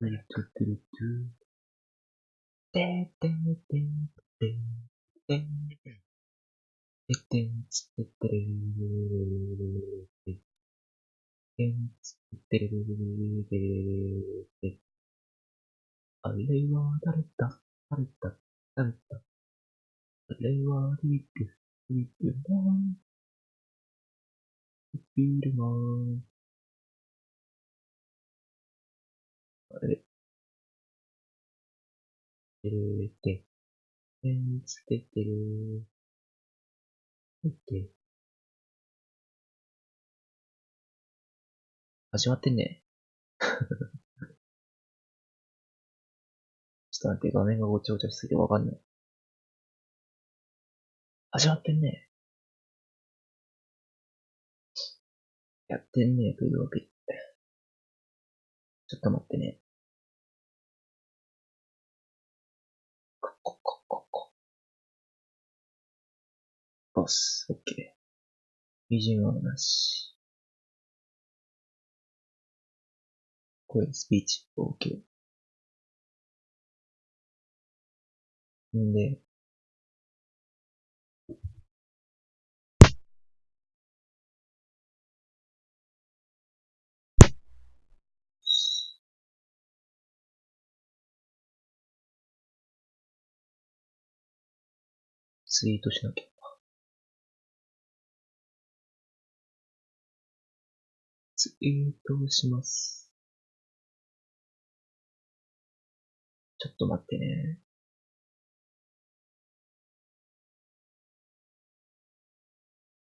トゥルトゥトゥルトゥ。てててててててんつててれれれれれれてんつてれれれれれれれあれは誰だ誰だ誰だあれはリップリップマンビールマンあれてれて、てんつけててれて、始まってんね。ちょっと待って、画面がごちゃごちゃしすぎてわかんない。始まってんね。やってんねというわけで。ちょっと待ってね。こここここ。ボス、オッケー。BGM はなし。声、スピーチ、オッケー。んで、ツイートしなきゃ。ツイートします。ちょっと待ってね。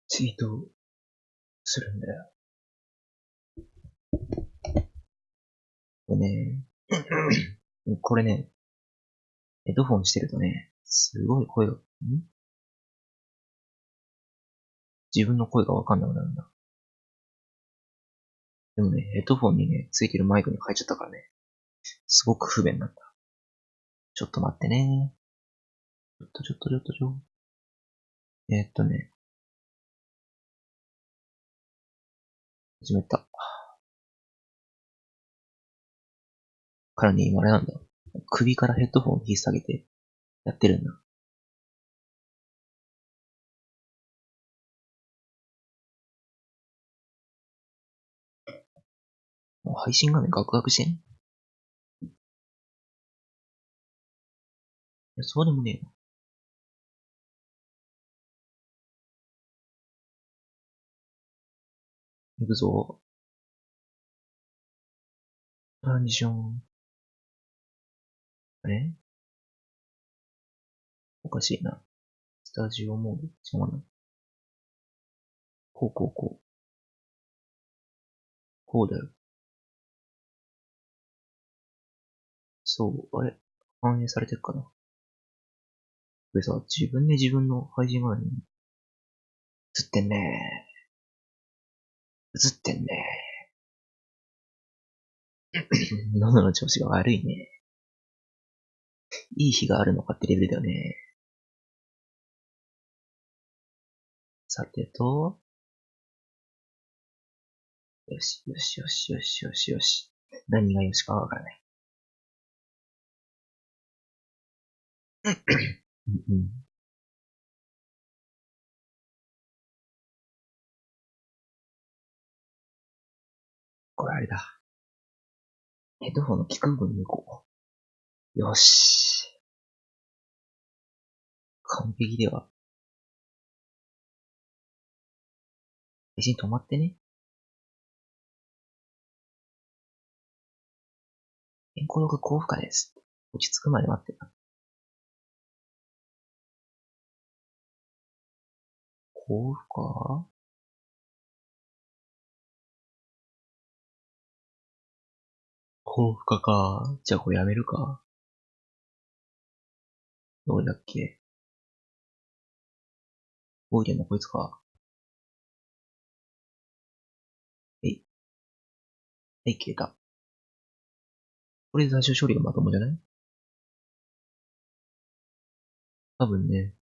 ツイートするんだよ。これね、これね、ヘッドフォンしてるとね、すごい声が、ん？自分の声がわかんなくなるんだ。でもね、ヘッドフォンにね、ついてるマイクに変えちゃったからね、すごく不便なんだ。ちょっと待ってね。ちょっとちょっとちょっとちょ。えー、っとね。始めた。からね、今あれなんだ。首からヘッドフォンを引っ提げてやってるんだ。配信画面ガクガクしてん？いや、そうでもねえよ。行くぞ。トランジション。あれ？おかしいな。スタジオモード違うな。こうこうこう。こうだよ。そう、あれ反映されてるかなこれさ、自分で自分の配信画面に映ってんねー映ってんねー喉の調子が悪いね。いい日があるのかってレベルだよね。さてと、よし、よし、よし、よし、よし、よし。何がよしかわからない。うん。これあれだ。ヘッドフォンの聞く部分抜こう。よし。完璧では。配信止まってね。健康録高負荷です。落ち着くまで待ってた。高負荷高負荷か？じゃあこれやめるか。どれだっけ？動いてんのこいつか？えい。はい、消えた。これで最終処理がまともじゃない？多分ね。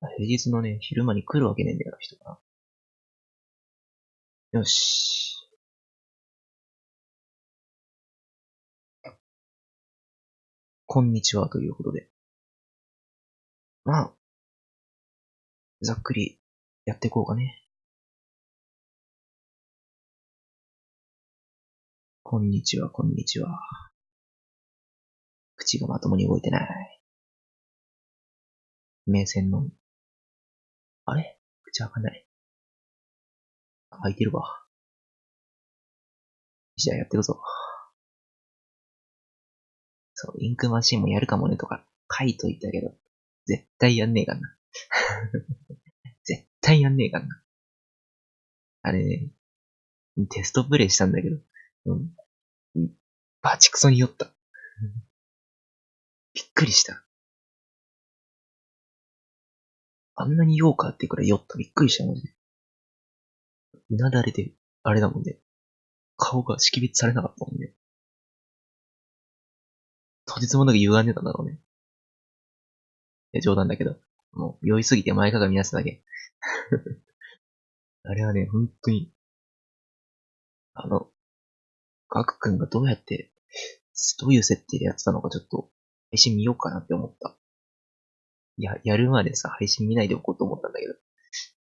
平日のね、昼間に来るわけねえんだよな、人が。よし。こんにちはということで。まあ、ざっくりやっていこうかね。こんにちは、こんにちは。口がまともに動いてない。目線の。あれ？口開かない。開いてるわ。じゃあやってるぞ。そう、インクマシンもやるかもねとか書いといたけど、絶対やんねえかな。絶対やんねえかな。あれね、テストプレイしたんだけど、うん、バチクソに酔った。びっくりした。あんなに酔うかってくらい酔った。びっくりしたマジで。うなだれて、あれだもんね。顔が識別されなかったもんね。とてつもなく歪んでたんだろうね。いや、冗談だけど。もう、酔いすぎて前かがみ出すだけ。あれはね、本当に、あの、ガク君がどうやって、どういう設定でやってたのかちょっと、配信見ようかなって思った。や、やるまでさ、配信見ないでおこうと思ったんだけど、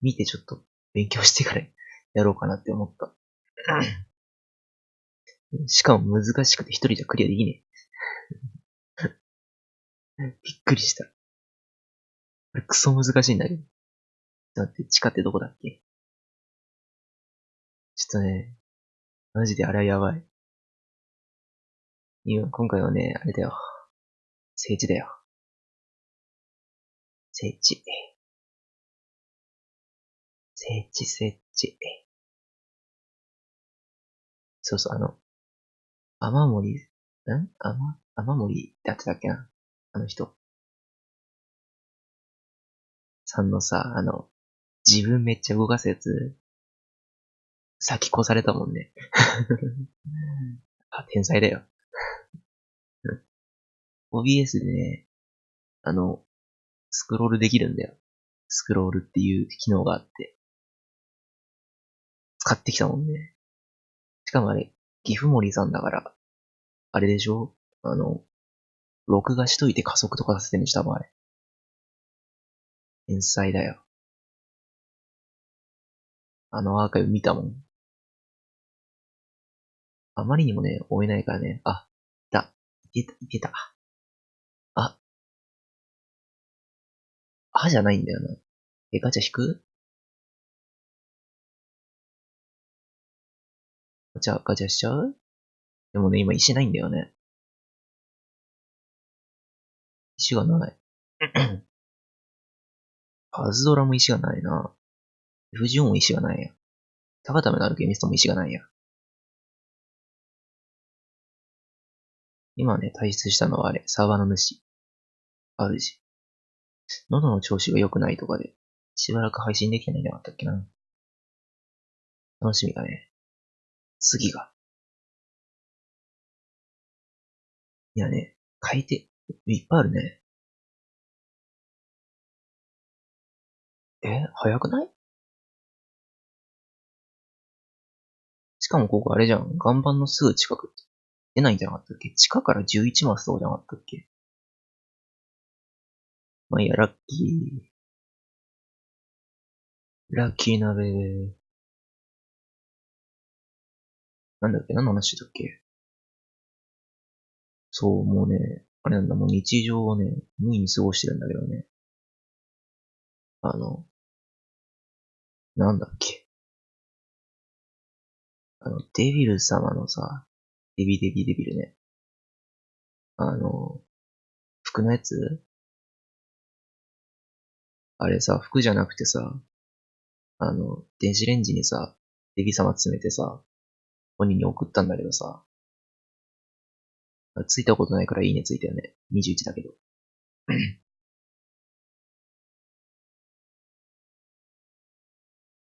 見てちょっと勉強してから やろうかなって思った。しかも難しくて一人じゃクリアできねえ。びっくりした。これクソ難しいんだけど。だって地下ってどこだっけ？ちょっとね、マジであれはやばい。今、今回はね、あれだよ。聖地だよ。聖地。聖地、聖地。そうそう、あの、雨森、ん？雨、雨森ってやってたっけな？あの人。さんのさ、あの、自分めっちゃ動かすやつ、先越されたもんね。あ、天才だよ。OBS でね、あの、スクロールできるんだよ。スクロールっていう機能があって。使ってきたもんね。しかもあれ、岐阜森さんだから、あれでしょ？あの、録画しといて加速とかさせてんでしたもん、あれ。天才だよ。あのアーカイブ見たもん。あまりにもね、追えないからね。あ、いた。いけた、いけた。あじゃないんだよな。え、ガチャ引く？ガチャ、ガチャしちゃう？でもね、今石ないんだよね。石がない。パズドラも石がないな。フジオンも石がないや。高ためのあるゲミストも石がないや。今ね、退出したのはあれ、サーバーの主。主。喉の調子が良くないとかで、しばらく配信できないんじゃなかったっけな。楽しみだね。次が。いやね、書いて、いっぱいあるね。え、早くない？しかもここあれじゃん。岩盤のすぐ近く出ないんじゃなかったっけ？地下から11マスとかじゃなかったっけ？まあいいや、ラッキー。ラッキー鍋。なんだっけ何の話だっけそう、もうね、あれなんだ、もう日常をね、無意に過ごしてるんだけどね。あの、なんだっけ。あの、デビル様のさ、デビデビデビルね。あの、服のやつあれさ、服じゃなくてさ、あの、電子レンジにさ、デビ様詰めてさ、本人に送ったんだけどさ、ついたことないからいいねついたよね。21だけど。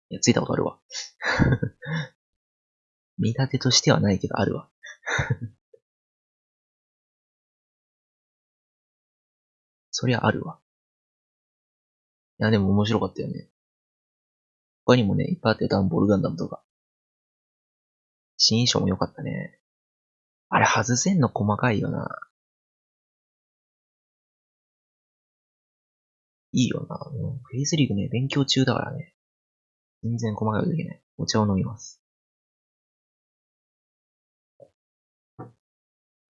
いや、ついたことあるわ。見立てとしてはないけど、あるわ。そりゃあるわ。いや、でも面白かったよね。他にもね、いっぱいあってダンボールガンダムとか。新衣装も良かったね。あれ外せんの細かいよな。いいよな。フェイスリーグね、勉強中だからね。全然細かいことできない。お茶を飲みます。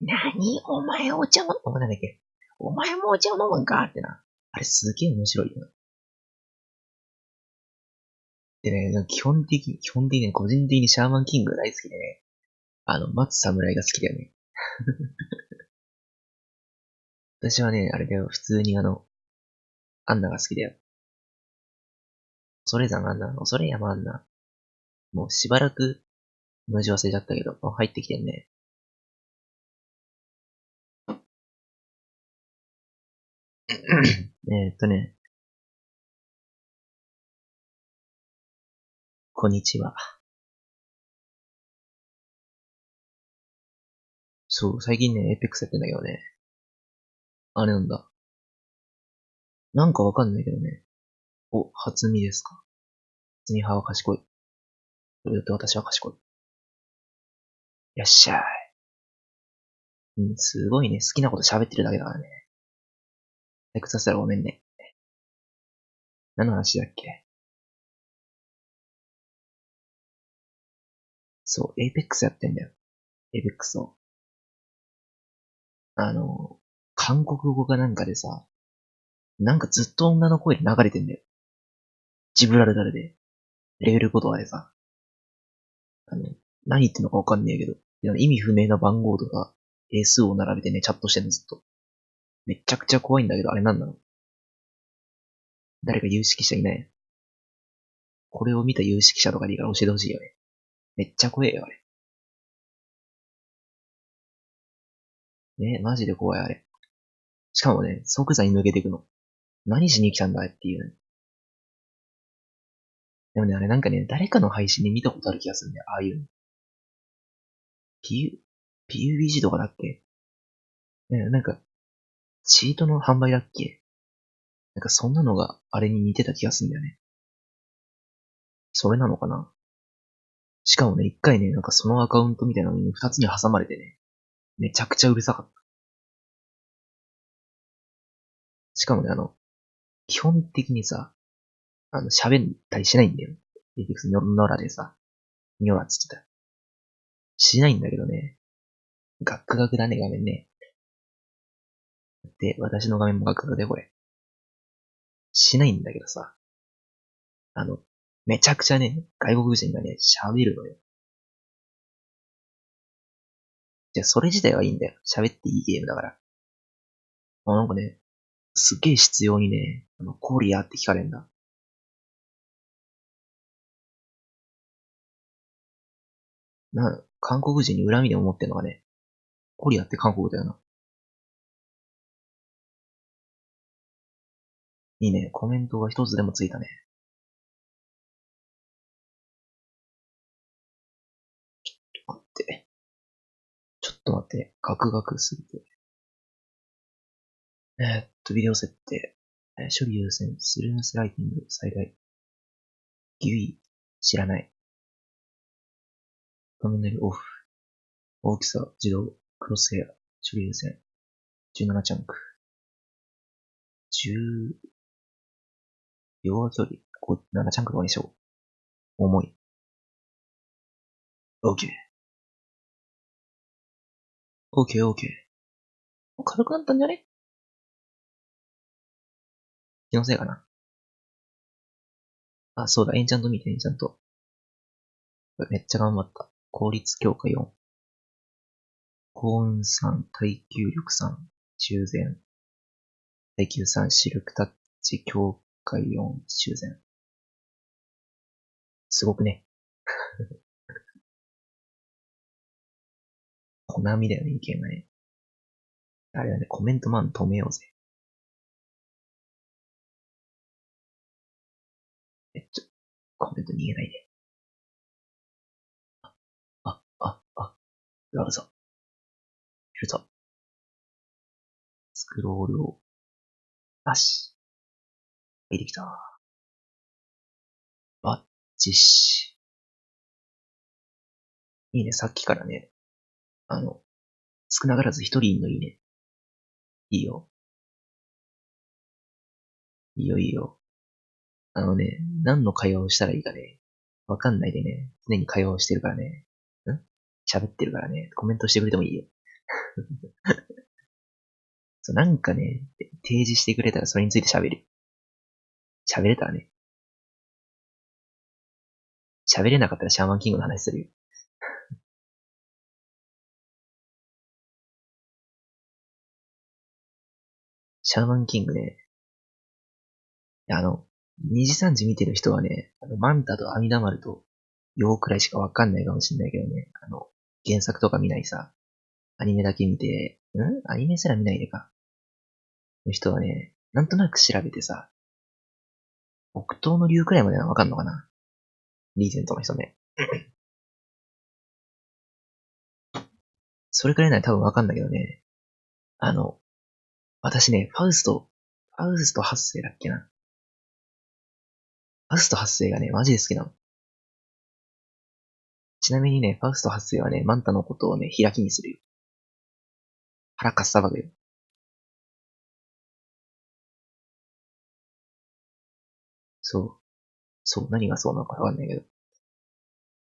なにお前お茶を飲む、なんだっけお前もお茶を飲むんかってな。あれすげえ面白いよな。でね、基本的に、基本的に個人的にシャーマンキング大好きでね。あの、松侍が好きだよね。私はね、あれだよ、普通にあの、アンナが好きだよ。恐れ山アンナ、恐れ山アンナ。もうしばらく、文字忘れちゃったけど、もう入ってきてんね。えっとね。こんにちは。そう、最近ね、エイペックスやってんだけどね。あれなんだ。なんかわかんないけどね。お、初見ですか。初見派は賢い。それだって私は賢い。いらっしゃい。うん、すごいね。好きなこと喋ってるだけだからね。エクサスたらごめんね。何の話だっけ？そう、エイペックスやってんだよ。エイペックスを。あの、韓国語かなんかでさ、なんかずっと女の声で流れてんだよ。ジブラルタルで。レベル言葉でさ。あの、何言ってんのかわかんねえけど、意味不明な番号とか、英数を並べてね、チャットしてんのずっと。めちゃくちゃ怖いんだけど、あれなんなの？誰か有識者いない？これを見た有識者とかでいいから教えてほしいよね。めっちゃ怖えよ、あれ。ね、マジで怖い、あれ。しかもね、即座に抜けていくの。何しに来たんだっていう、でもね、あれなんかね、誰かの配信で見たことある気がするんだよ、ああいうの。P、PUBG とかだっけ？ね、なんか、チートの販売だっけ？なんかそんなのがあれに似てた気がするんだよね。それなのかな？しかもね、一回ね、なんかそのアカウントみたいなのに二つに挟まれてね、めちゃくちゃうるさかった。しかもね、あの、基本的にさ、あの、喋ったりしないんだよ。結局、ノラでさ、ニョラつってた。しないんだけどね。ガクガクだね、画面ね。で、私の画面もガクガクで、これ。しないんだけどさ。あの、めちゃくちゃね、外国人がね、喋るのよ。じゃあ、それ自体はいいんだよ。喋っていいゲームだから。あ、なんかね、すっげえ必要にね、あの、コリアって聞かれんだ。な、韓国人に恨みで思ってんのがね、コリアって韓国だよな。いいね、コメントが一つでもついたね。っと待って、ガクガクすぎて。えー、っと、ビデオ設定。え処理優先、スルースライティング、最大。ギュイ、知らない。画面内オフ。大きさ、自動、クロスヘア、処理優先。17チャンク。10、両和距離、7チャンクとかにしよう。重い。OK。OK, OK. 軽くなったんじゃね？気のせいかな。あ、そうだ、エンチャント見て、エンチャント。めっちゃ頑張った。効率強化4。高運3、耐久力3、修繕。耐久3、シルクタッチ強化4、修繕。すごくね。コナミだよね、いけない。あれだね、コメントマン止めようぜ。え、ちょ、コメント逃げないで。あ、あ、あ、あ、ラブぞ。いるぞ。スクロールを、なし。入ってきた。バッチシ。いいね、さっきからね、あの、少なからず一人のいいね。いいよ。いいよいいよ。あのね、何の会話をしたらいいかね、わかんないでね、常に会話をしてるからね。ん？喋ってるからね、コメントしてくれてもいいよ。そう、なんかね、提示してくれたらそれについて喋る。喋れたらね。喋れなかったらシャーマンキングの話するよ。シャーマンキングね。あの、2時3時見てる人はね、あの、マンタと阿弥陀丸と、ようくらいしかわかんないかもしんないけどね、あの、原作とか見ないさ、アニメだけ見て、ん？アニメすら見ないでか。の人はね、なんとなく調べてさ、北東の竜くらいまではわかんのかなリーゼントの人ね。それくらいなら多分わかんだけどね。あの、私ね、ファウスト、ファウスト8世だっけな。ファウスト8世がね、マジで好きなの。ちなみにね、ファウスト8世はね、マンタのことをね、開きにするよ。腹かっさばくよ。そう。そう、何がそうなのかわかんないけど。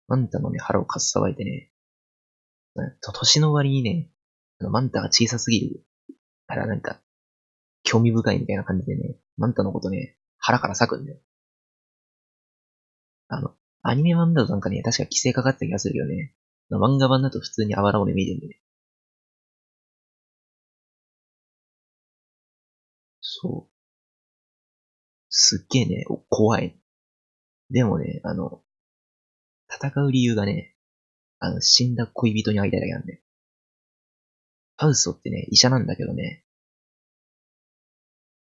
マンタのね、腹をかっさばいてね、と、年の割にね、あの、マンタが小さすぎるからなんか、興味深いみたいな感じでね、マンタのことね、腹から裂くんだよ。あの、アニメ版だとなんかね、確か規制かかった気がするけどね、漫画版だと普通にあばら骨見えてるんでね。そう。すっげえね、怖い。でもね、あの、戦う理由がね、あの、死んだ恋人に会いたいだけなんで。ハウストってね、医者なんだけどね、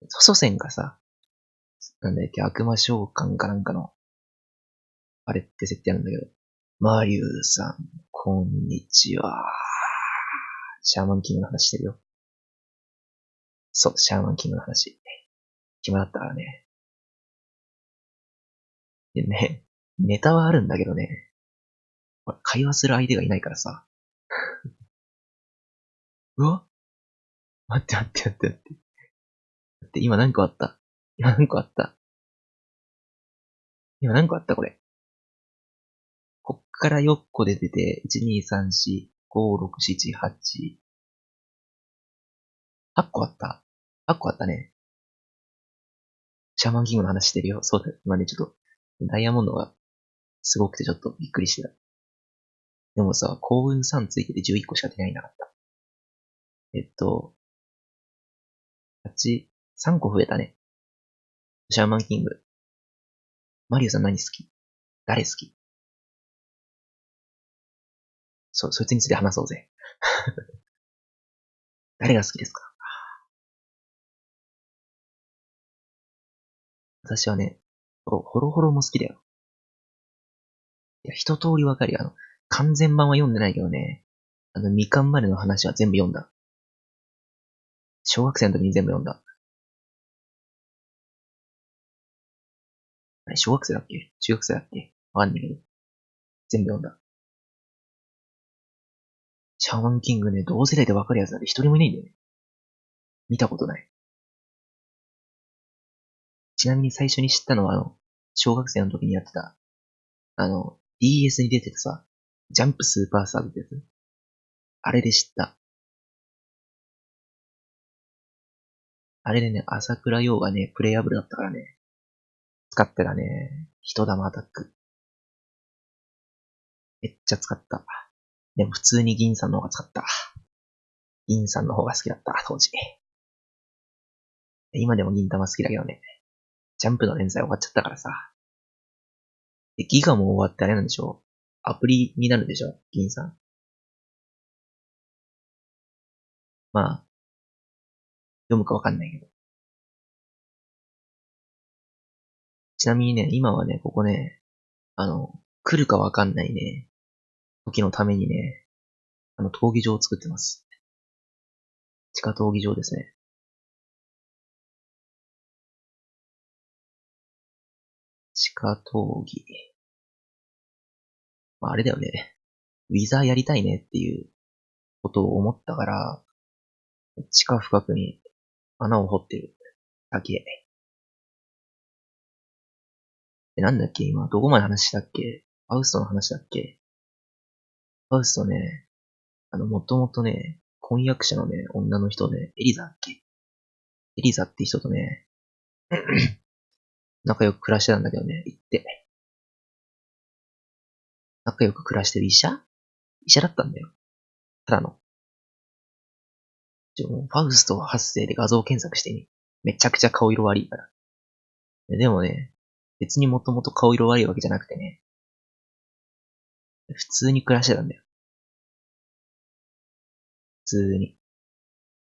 祖先がさ、なんだっけ、悪魔召喚かなんかの、あれって設定なんだけど、マリュウさん、こんにちは。シャーマンキングの話してるよ。そう、シャーマンキングの話。暇だったからね。でね、ネタはあるんだけどね、会話する相手がいないからさ。うわ？待って待って待って待って。って、今何個あった？今何個あった？今何個あった？これ。こっから4個で出て、1、2、3、4、5、6、7、8。8個あった ?8 個あったね。シャーマンキングの話してるよ。そうだ今ね、ちょっと、ダイヤモンドがすごくてちょっとびっくりしてた。でもさ、幸運3ついてて11個しか出ないなかった。えっと、8、3個増えたね。シャーマンキング。マリオさん何好き？誰好き？そ、そいつについて話そうぜ。誰が好きですか？私はね、ホロホロも好きだよ。いや、一通りわかるよ。あの、完全版は読んでないけどね。あの、みかんまでの話は全部読んだ。小学生の時に全部読んだ。あれ、小学生だっけ？中学生だっけ？わかんないけど。全部読んだ。シャーマンキングね、同世代でわかるやつなんて一人もいないんだよね。見たことない。ちなみに最初に知ったのは、あの、小学生の時にやってた、あの、DS に出てたさ、ジャンプスーパーサーブってやつ？あれで知った。あれでね、朝倉陽がね、プレイアブルだったからね。使ってたね。人玉アタック。めっちゃ使った。でも普通に銀さんの方が使った。銀さんの方が好きだった、当時。今でも銀玉好きだけどね。ジャンプの連載終わっちゃったからさ。で、ギガも終わってあれなんでしょ？アプリになるでしょ？銀さん。まあ、読むかわかんないけど。ちなみにね、今はね、ここね、あの、来るかわかんないね、時のためにね、あの、闘技場を作ってます。地下闘技場ですね。地下闘技。まあ、あれだよね。ウィザーやりたいねっていうことを思ったから、地下深くに穴を掘ってるだけ。え、なんだっけ今、どこまで話したっけ？ファウストの話だっけ？ファウストね、あの、もともとね、婚約者のね、女の人ね、エリザだっけ？エリザって人とね、仲良く暮らしてたんだけどね、行って。仲良く暮らしてる医者？医者だったんだよ。ただの。ちょ、ファウスト発生で画像検索してね。めちゃくちゃ顔色悪いから。でもね、別にもともと顔色悪いわけじゃなくてね、普通に暮らしてたんだよ。普通に。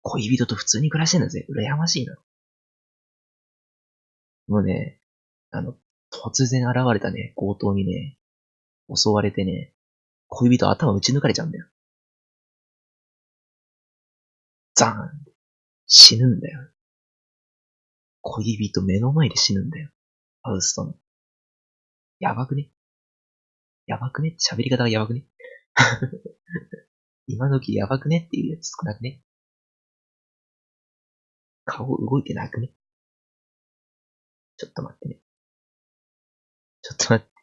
恋人と普通に暮らしてんだぜ。羨ましいな。もうね、あの、突然現れたね、強盗にね、襲われてね、恋人頭打ち抜かれちゃうんだよ。ザーン死ぬんだよ。恋人目の前で死ぬんだよ。ハウストの。やばくね？やばくね？喋り方がやばくね？今時やばくね？っていうやつ少なくね？顔動いてなくね？ちょっと待ってね。ちょっと待って。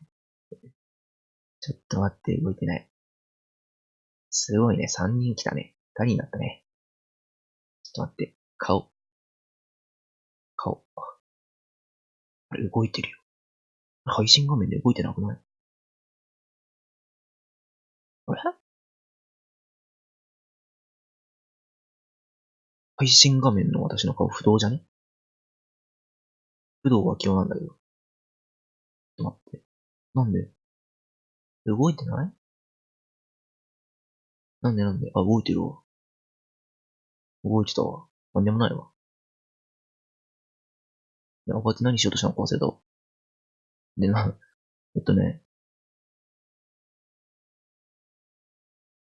ちょっと待って、動いてない。すごいね、3人来たね。2人になったね。ちょっと待って、顔。顔。あれ、動いてるよ。配信画面で動いてなくない？あれ？配信画面の私の顔不動じゃね？不動は今日なんだけど。ちょっと待って。なんで？動いてない？なんでなんで？あ、動いてるわ。動いてたわ。なんでもないわ。いや、こうやって何しようとしたのか忘れた。で、な、えっとね、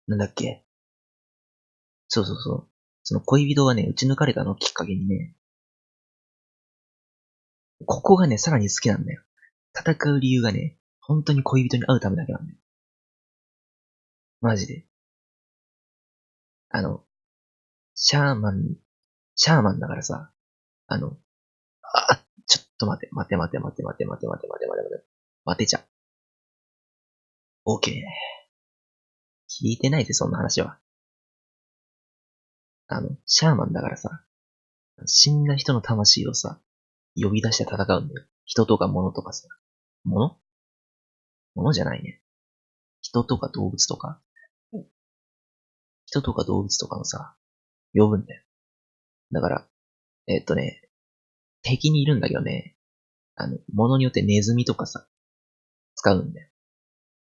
なんだっけそうそうそう。その恋人がね、撃ち抜かれたのをきっかけにね、ここがね、さらに好きなんだよ。戦う理由がね、本当に恋人に会うためだけなんだよ。マジで。あの、シャーマン、シャーマンだからさ、あの、あ、と待て、待て待て待て待て待て待て待て待て待て。待てちゃ。オーケー。聞いてないで、そんな話は。あの、シャーマンだからさ、死んだ人の魂をさ、呼び出して戦うんだよ。人とか物とかさ。物物じゃないね。人とか動物とか。人とか動物とかのさ、呼ぶんだよ。だから、えー、っとね、敵にいるんだけどね、あの、物によってネズミとかさ、使うんだよ。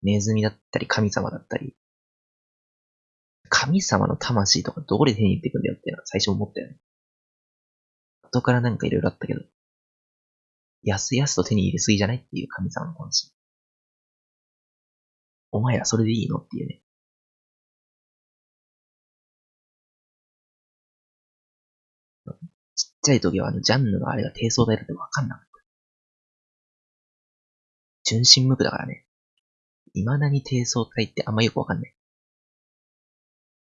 ネズミだったり神様だったり。神様の魂とかどこで手に入ってくんだよっていうのは最初思ったよね。後からなんか色々あったけど、やすやすと手に入れすぎじゃないっていう神様の魂。お前らそれでいいのっていうね。ちゃい時はあのジャンヌのあれが低層体だってわかんなかった。純真無垢だからね。未だに低層体ってあんまよくわかんない。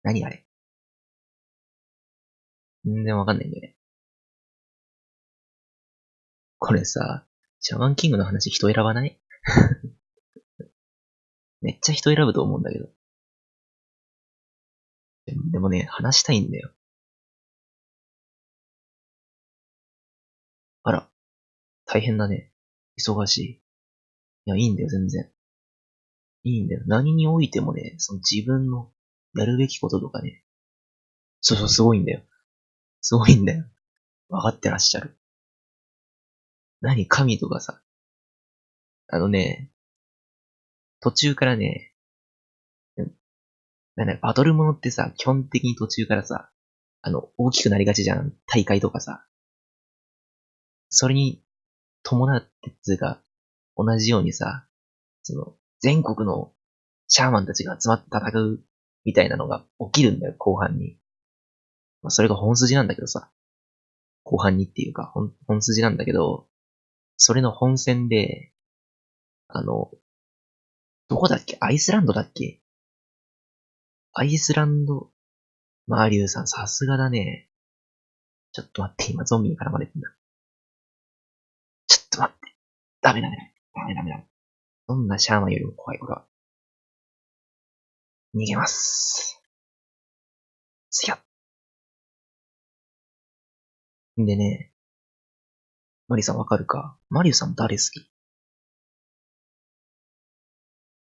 何あれ？全然わかんないんだよね。これさ、シャマンキングの話人選ばない？めっちゃ人選ぶと思うんだけど。でもね、話したいんだよ。大変だね。忙しい。いや、いいんだよ、全然。いいんだよ。何においてもね、その自分のやるべきこととかね。そうそう、すごいんだよ。すごいんだよ。わかってらっしゃる。何神とかさ。あのね、途中からね、なんだ、バトルものってさ、基本的に途中からさ、あの、大きくなりがちじゃん。大会とかさ。それに伴ってつうか、同じようにさ、その、全国のシャーマンたちが集まって戦うみたいなのが起きるんだよ、後半に。まあ、それが本筋なんだけどさ。後半にっていうか、本、本筋なんだけど、それの本戦で、あの、どこだっけ？アイスランドだっけ？アイスランド、マーリュウさんさすがだね。ちょっと待って、今ゾンビに絡まれてんだ。ちょっと待って。ダメ。ダメダメダメ。どんなシャーマンよりも怖い、これは。逃げます。すやっ。でね、マリさんわかるか？マリュウさん誰好き？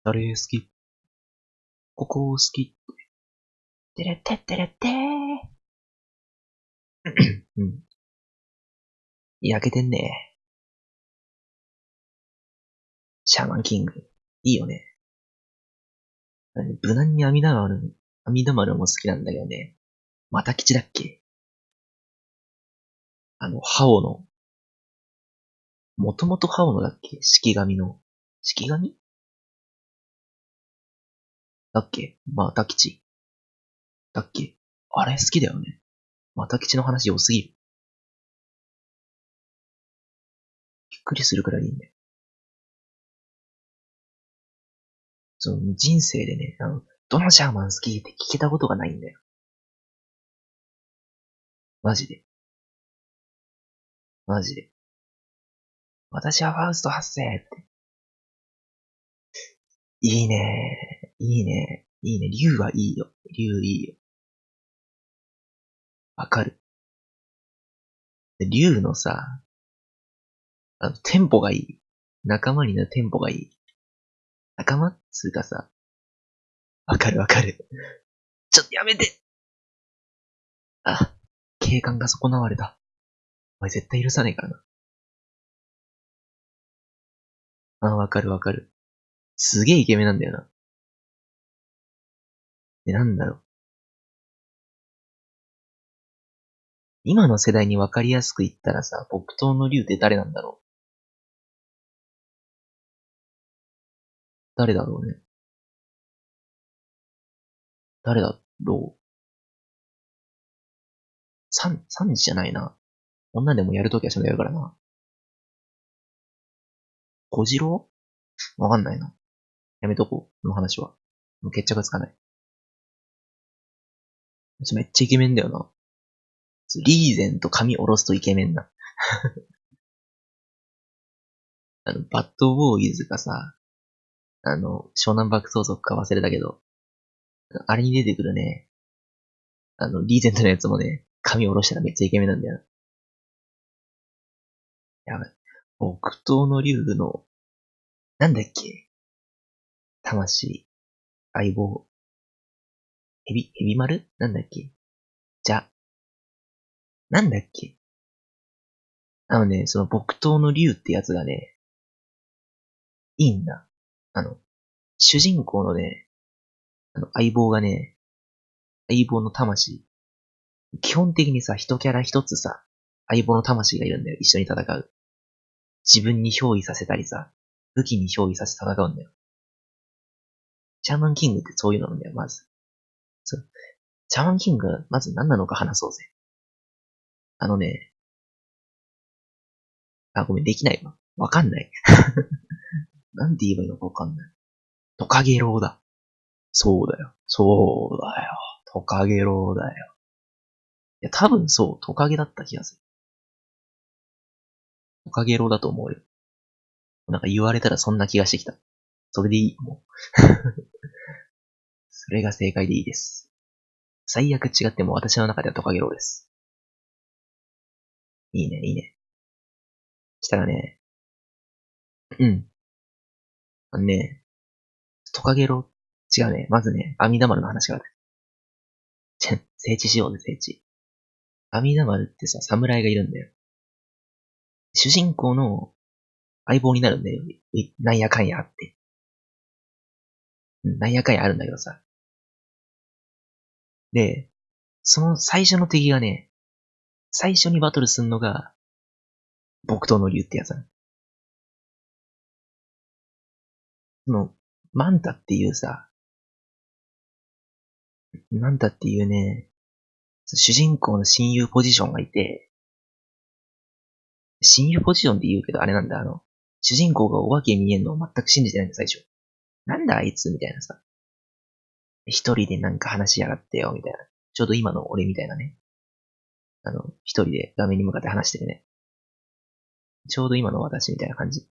誰好き？ここ好きてれってってれってー。うん。焼けてんね。シャーマンキング。いいよね。無難に阿弥陀丸、阿弥陀丸も好きなんだけどね。また吉だっけ？あの、ハオの、もともとハオのだっけ？式神の。式神？だっけ？また吉。だっけ？あれ好きだよね。また吉の話良すぎる。びっくりするくらいいいんその人生でね、あの、どのシャーマン好きって聞けたことがないんだよ。マジで。マジで。私はファウスト発生って。いいねいいねいいね。竜はいいよ。竜いいよ。わかる。竜のさ、あの、テンポがいい。仲間になるテンポがいい。仲間つうかさ、わかるわかる。ちょっとやめてあ、警官が損なわれた。お前絶対許さねえからな。あ、わかるわかる。すげえイケメンなんだよな。で、なんだろう。今の世代にわかりやすく言ったらさ、木刀の竜って誰なんだろう誰だろうね。誰だろう三、三じゃないな。女でもやるときはそれやるからな。小次郎？わかんないな。やめとこう、この話は。もう決着つかない。めっちゃイケメンだよな。リーゼント髪下ろすとイケメンな。あの、バッドボーイズがさ、あの、湘南爆走族か忘れたけど、あれに出てくるね、あの、リーゼントのやつもね、髪下ろしたらめっちゃイケメンなんだよな。やばい。木刀の竜の、なんだっけ魂、相棒、ヘビ、ヘビ丸？なんだっけ？じゃ、なんだっけ？あのね、その木刀の竜ってやつがね、いいんだ。あの、主人公のね、あの、相棒がね、相棒の魂。基本的にさ、一キャラ一つさ、相棒の魂がいるんだよ。一緒に戦う。自分に憑依させたりさ、武器に憑依させて戦うんだよ。シャーマンキングってそういうのなんだよ、まず。そう。シャーマンキング、まず何なのか話そうぜ。あのね、あ、ごめん、できないわ。わかんない。なんて言えばいいのかわかんない。トカゲロウだ。そうだよ。そうだよ。トカゲロウだよ。いや、多分そう、トカゲだった気がする。トカゲロウだと思うよ。なんか言われたらそんな気がしてきた。それでいい、もう。それが正解でいいです。最悪違っても私の中ではトカゲロウです。いいね、いいね。したらね、うん。あのね、トカゲロ、違うね。まずね、阿弥陀丸の話がある。ちぇ、聖地しようぜ、聖地。阿弥陀丸ってさ、侍がいるんだよ。主人公の相棒になるんだよ。いなんやかんやって。なんやかんやあるんだけどさ。で、その最初の敵がね、最初にバトルすんのが、木刀の竜ってやつなその、マンタっていうさ、マンタっていうね、主人公の親友ポジションがいて、親友ポジションって言うけどあれなんだ、あの、主人公がお化け見えんのを全く信じてないんだ、最初。なんだあいつみたいなさ。一人でなんか話しやがってよ、みたいな。ちょうど今の俺みたいなね。あの、一人で画面に向かって話してるね。ちょうど今の私みたいな感じ。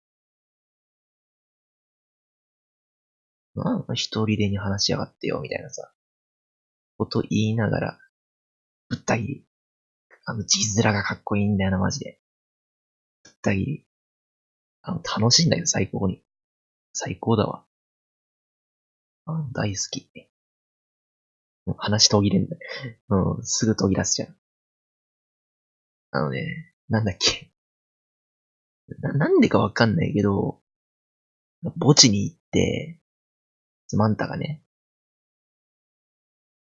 まあ、一人でに話しやがってよ、みたいなさ、こと言いながら、ぶった切り。あの、字面がかっこいいんだよな、マジで。ぶった切り。あの、楽しいんだよ、最高に。最高だわ。あ、大好き。話途切れんだ。うん、すぐ途切らすじゃん。あのね、なんだっけ。な、なんでかわかんないけど、墓地に行って、マンタがね、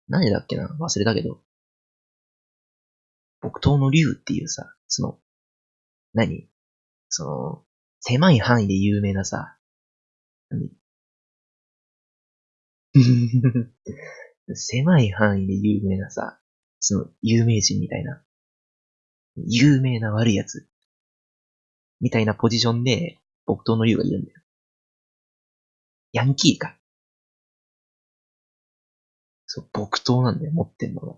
何だっけな？忘れたけど、木刀の竜っていうさ、その、何？その、狭い範囲で有名なさ、何？狭い範囲で有名なさ、その、有名人みたいな、有名な悪いやつ、みたいなポジションで、木刀の竜がいるんだよ。ヤンキーか。そう、木刀なんだよ、持ってんのが。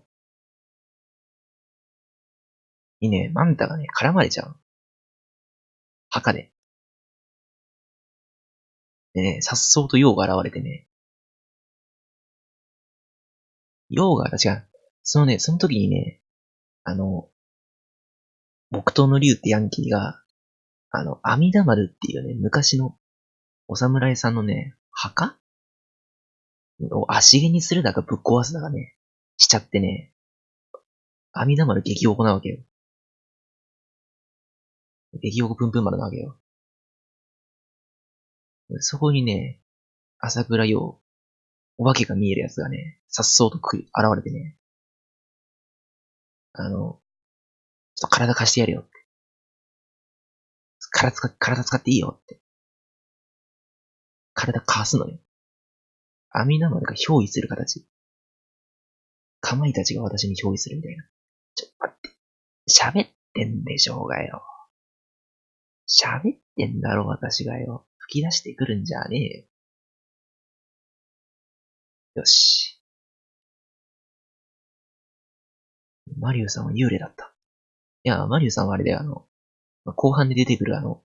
にね、マンタがね、絡まれちゃう。墓で。でね、さっそうとヨウが現れてね。ヨウが、違う。そのね、その時にね、あの、木刀の竜ってヤンキーが、あの、阿弥陀丸っていうね、昔のお侍さんのね、墓を足毛にするだかぶっ壊すだかね、しちゃってね、阿弥陀丸激おこなわけよ。激おこぷんぷん丸なわけよ。そこにね、朝倉陽、お化けが見えるやつがね、さっそうとく現れてね、あの、ちょっと体貸してやるよって。体使、体使っていいよって。体貸すのよ。阿弥陀丸が憑依する形。かまいたちが私に憑依するみたいな。ちょっと待って。喋ってんでしょうがよ。喋ってんだろ、私がよ。吹き出してくるんじゃねえよ。よし。マリュウさんは幽霊だった。いや、マリュウさんはあれであの、後半で出てくるあの、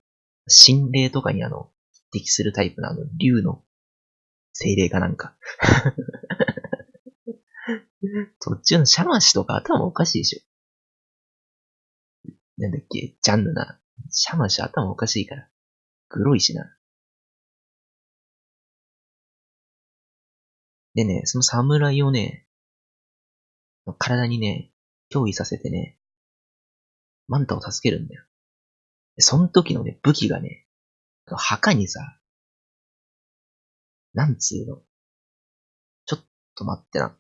心霊とかにあの、匹敵するタイプのあの、竜の精霊かなんか。そっちのシャマシとか頭おかしいでしょ。なんだっけ、ジャンヌな。シャマシ頭おかしいから。黒いしな。でね、その侍をね、体にね、憑依させてね、マンタを助けるんだよ。その時のね、武器がね、墓にさ、なんつうの？ちょっと待ってな。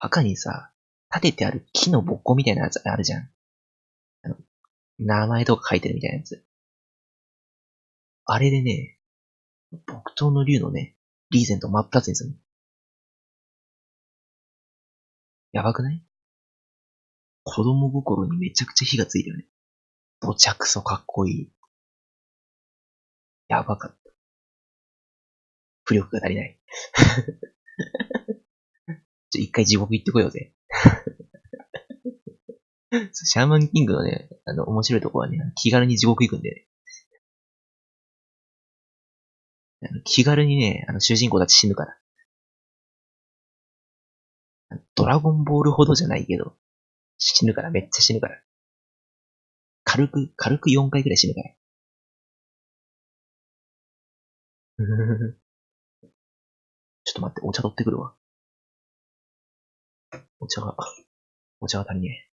墓にさ、立ててある木のぼっこみたいなやつあるじゃん。あの、名前とか書いてるみたいなやつ。あれでね、木刀の竜のね、リーゼント真っ二つにする。やばくない？子供心にめちゃくちゃ火がついたよね。どちゃくそかっこいい。やばかった。浮力が足りない。ちょ、一回地獄行ってこようぜ。シャーマンキングのね、あの、面白いとこはね、気軽に地獄行くんでね。気軽にね、あの、主人公たち死ぬから。ドラゴンボールほどじゃないけど、死ぬから、めっちゃ死ぬから。軽く、軽く4回くらい死ぬから。ちょっと待って、お茶取ってくるわ。お茶が、お茶が足りねえ。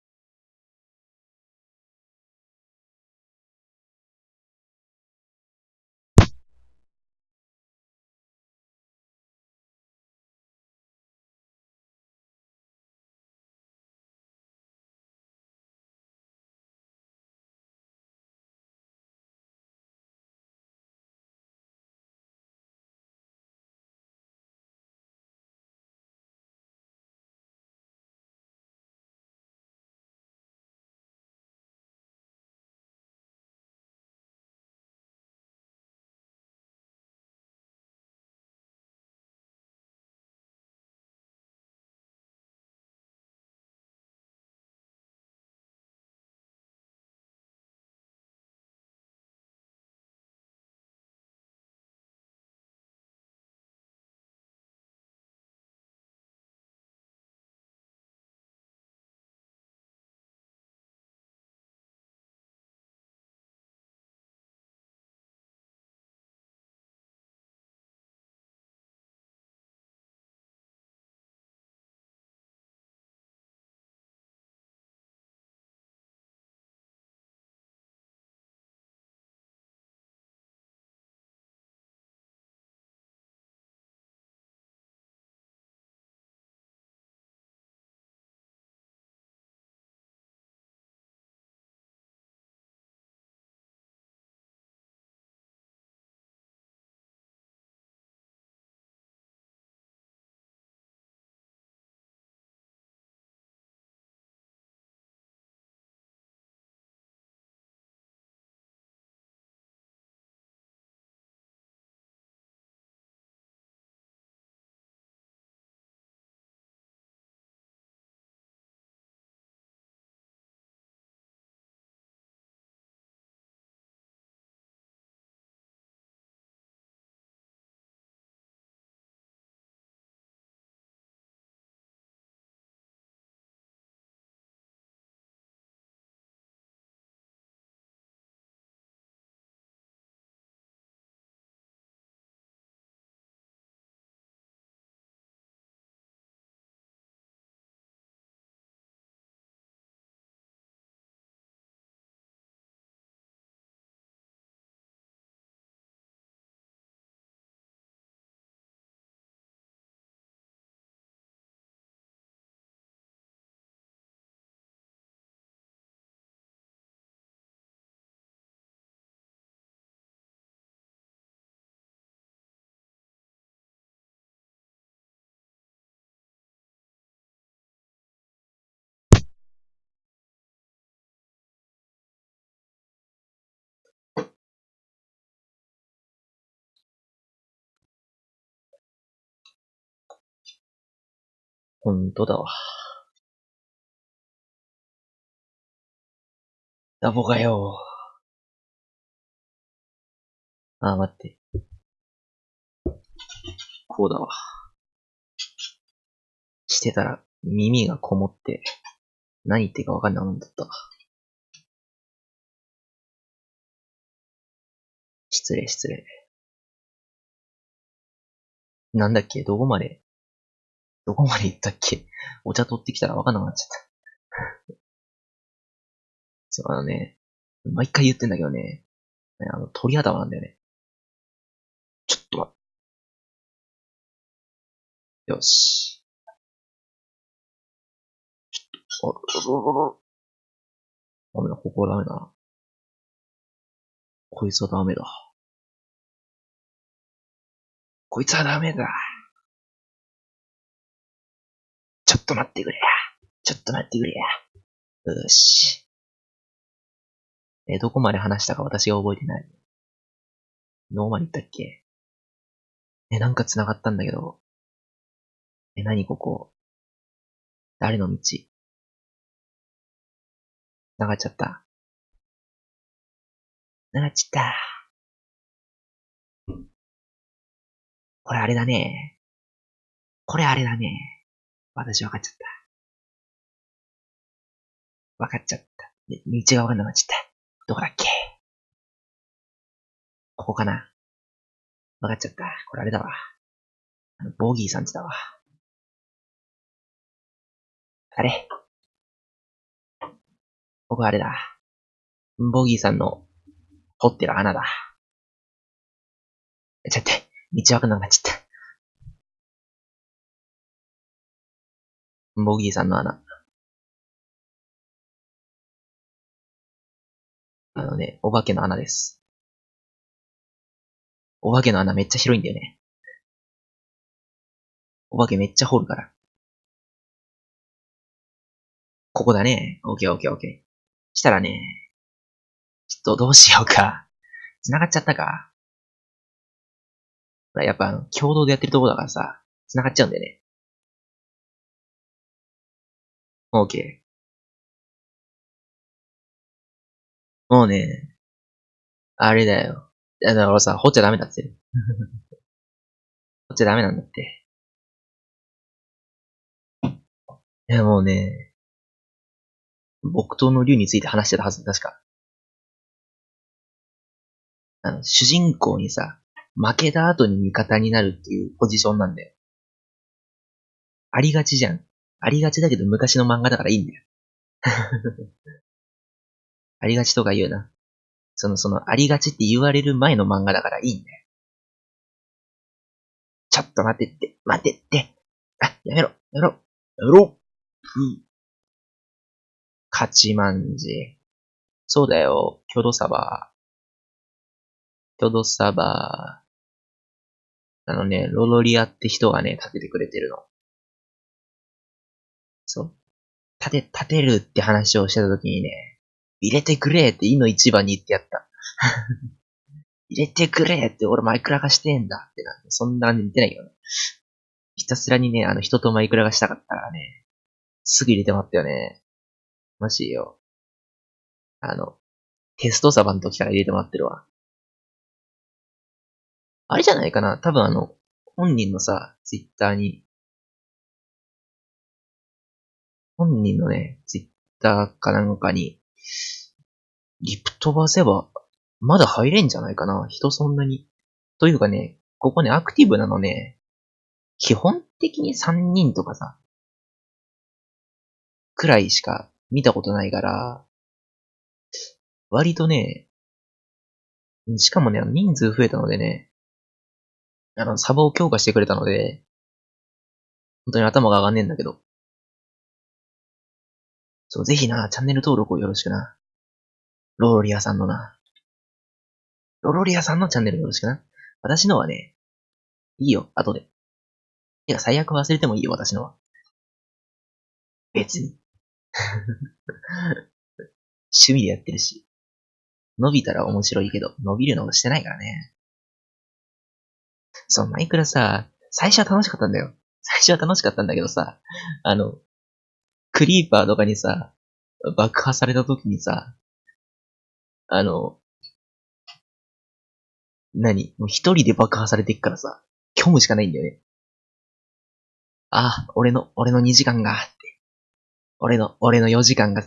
ほんとだわ。ダボかよ。あ、待って。こうだわ。してたら耳がこもって、何言ってかわかんないもんだった。失礼失礼。なんだっけ？どこまで、どこまで行ったっけ？お茶取ってきたらわかんなくなっちゃった。そう、あのね、毎回言ってんだけどね、あの、鳥頭なんだよね。ちょっと待って。よし。ちょっと、あ、ダメだ、ここはダメだな。こいつはダメだ。こいつはダメだ。と待ってくれや。ちょっと待ってくれや。よし。え、どこまで話したか私が覚えてない。どこまで行ったっけ？え、なんか繋がったんだけど。え、何ここ？誰の道？繋がっちゃった。繋がっちゃった。これあれだね。これあれだね。私分かっちゃった。分かっちゃった。道が分かんなくなっちゃった。どこだっけ？ここかな？分かっちゃった。これあれだわ。あの、ボギーさんちだわ。あれ？ここあれだ。ボギーさんの掘ってる穴だ。ちょっと待って、道わかんなくなっちゃった。ボギーさんの穴。あのね、お化けの穴です。お化けの穴めっちゃ広いんだよね。お化けめっちゃ掘るから。ここだね。オッケーオッケーオッケー。したらね、ちょっとどうしようか。繋がっちゃったか。ほら、やっぱあの、共同でやってるとこだからさ、繋がっちゃうんだよね。オッケー。もうね、あれだよ。だからさ、掘っちゃダメだって。掘っちゃダメなんだって。いや、もうね、木刀の竜について話してたはず、確か。あの、主人公にさ、負けた後に味方になるっていうポジションなんだよ。ありがちじゃん。ありがちだけど昔の漫画だからいいんだよ。ありがちとか言うな。その、その、ありがちって言われる前の漫画だからいいんだよ。ちょっと待ってって、待ってって。あ、やめろ、やめろ、やめろ。ふ勝ちまんじ。そうだよ、キョドサバー。キョドサバー。あのね、ロロリアって人がね、立ててくれてるの。そう。立て、立てるって話をしてた時にね、入れてくれって、いの一番に言ってやった。入れてくれって、俺マイクラがしてんだってな。そんな感じで言ってないけどね。ひたすらにね、あの人とマイクラがしたかったからね、すぐ入れてもらったよね。マジよ。あの、テストサバの時から入れてもらってるわ。あれじゃないかな多分あの、本人のさ、ツイッターに、本人のね、ツイッターかなんかに、リプ飛ばせば、まだ入れんじゃないかな人そんなに。というかね、ここね、アクティブなのね、基本的に3人とかさ、くらいしか見たことないから、割とね、しかもね、人数増えたのでね、あの、サバを強化してくれたので、本当に頭が上がんねえんだけど。そう、ぜひな、チャンネル登録をよろしくな。ロロリアさんのな。ロロリアさんのチャンネルよろしくな。私のはね、いいよ、後で。いや、最悪忘れてもいいよ、私のは。別に。趣味でやってるし。伸びたら面白いけど、伸びるのをしてないからね。そう、マイクラさ、最初は楽しかったんだよ。最初は楽しかったんだけどさ、あの、クリーパーとかにさ、爆破された時にさ、あの、何？もう一人で爆破されていくからさ、虚無しかないんだよね。あ、俺の、俺の2時間が、って。俺の、俺の4時間が、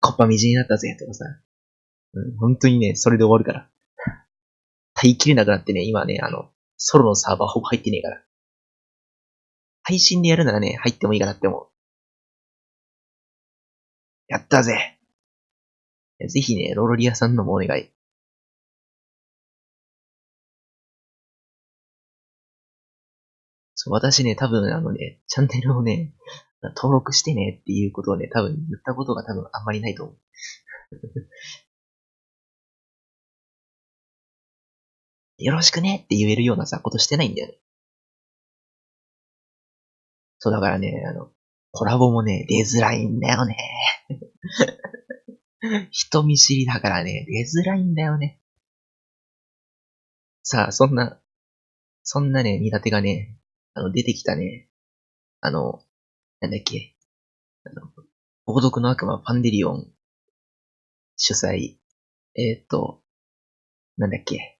こっぱみじになったぜ、とかさ。うん、本当にね、それで終わるから。耐えきれなくなってね、今ね、あの、ソロのサーバーほぼ入ってねえから。配信でやるならね、入ってもいいかなって思う。やったぜ。ぜひね、ロロリアさんのもお願い。そう、私ね、多分あのね、チャンネルをね、登録してねっていうことをね、多分言ったことが多分あんまりないと思う。よろしくねって言えるようなさ、ことしてないんだよね。そうだからね、あの、コラボもね、出づらいんだよね。人見知りだからね、出づらいんだよね。さあ、そんな、そんなね、苦手がね、あの、出てきたね、あの、なんだっけ、あの、王族の悪魔パンデリオン。主催、えー、っと、なんだっけ、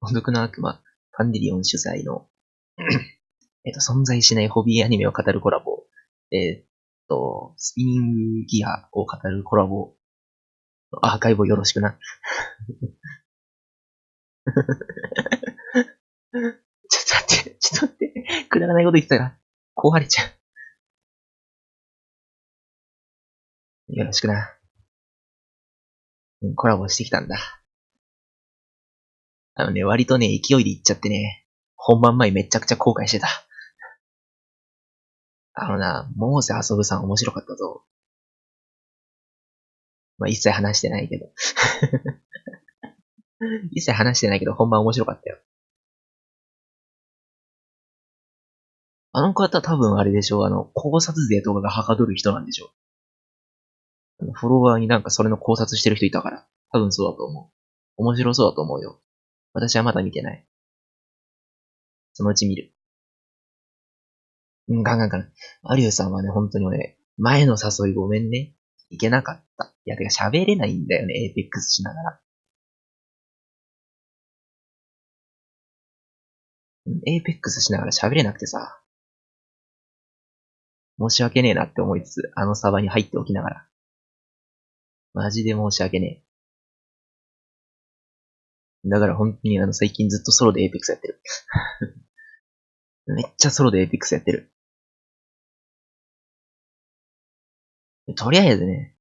王族の悪魔パンデリオン主催の。えっと、存在しないホビーアニメを語るコラボ、えー、っと、スピニングギアを語るコラボ、アーカイブをよろしくな。ちょっと待って、ちょっと待って、くだらないこと言ってたら、壊れちゃう。よろしくな。コラボしてきたんだ。あのね、割とね、勢いで行っちゃってね、本番前めちゃくちゃ後悔してた。あのな、モーセ遊ぶさん面白かったぞ。まあ、一切話してないけど。一切話してないけど、本番面白かったよ。あの方多分あれでしょあの、考察税とかがはかどる人なんでしょフォロワーになんかそれの考察してる人いたから。多分そうだと思う。面白そうだと思うよ。私はまだ見てない。そのうち見る。うん、ガンガンガン。アリューさんはね、本当に俺、前の誘いごめんね。いけなかった。いや、てか喋れないんだよね、エーペックスしながら。エーペックスしながら喋れなくてさ。申し訳ねえなって思いつつ、あのサバに入っておきながら。マジで申し訳ねえ。だから本当にあの最近ずっとソロでエーペックスやってる。めっちゃソロでエーペックスやってる。とりあえずね、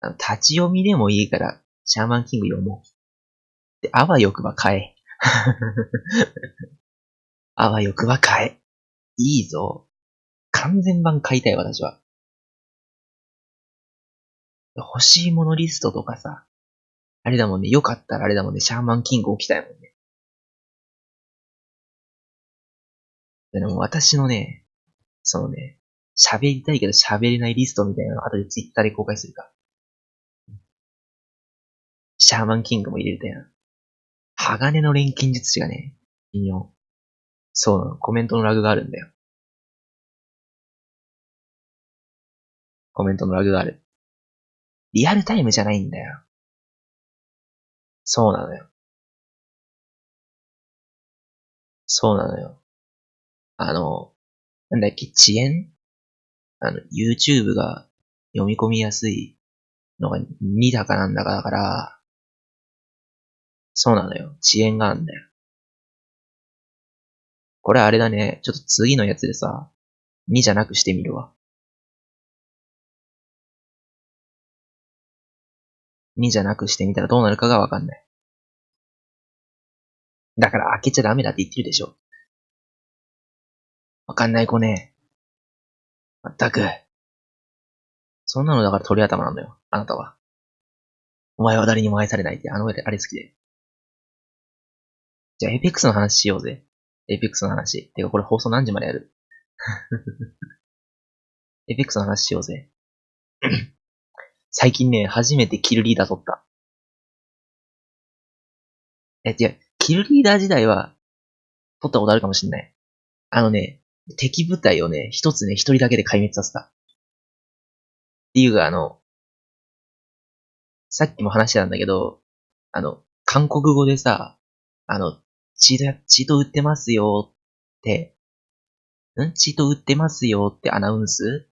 あの立ち読みでもいいから、シャーマンキング読もう。で、あわよくば買え。あわよくば買え。いいぞ。完全版買いたい、私は。欲しいものリストとかさ、あれだもんね、よかったらあれだもんね、シャーマンキング起きたいもんね。でも私のね、そのね、喋りたいけど喋れないリストみたいなの後でツイッターで公開するか。シャーマンキングも入れるたやん。鋼の錬金術師がね、引用。そうなの、コメントのラグがあるんだよ。コメントのラグがある。リアルタイムじゃないんだよ。そうなのよ。そうなのよ。あの、なんだっけ、遅延？あの、YouTube が読み込みやすいのが2だかなんだかだから、そうなのよ。遅延があんだよ。これあれだね。ちょっと次のやつでさ、2じゃなくしてみるわ。2じゃなくしてみたらどうなるかがわかんない。だから開けちゃダメだって言ってるでしょ。わかんない子ね。まったく。そんなのだから鳥頭なんだよ。あなたは。お前は誰にも愛されないって、あの上であれ好きで。じゃあ、エイペックスの話しようぜ。エイペックスの話。てか、これ放送何時までやる？エイペックスの話しようぜ。最近ね、初めてキルリーダー取った。え、違う、キルリーダー時代は、取ったことあるかもしんない。あのね、敵部隊をね、一つね、一人だけで壊滅させた。っていうか、あの、さっきも話したんだけど、あの、韓国語でさ、あの、チート、チート売ってますよって、ん？チート売ってますよってアナウンス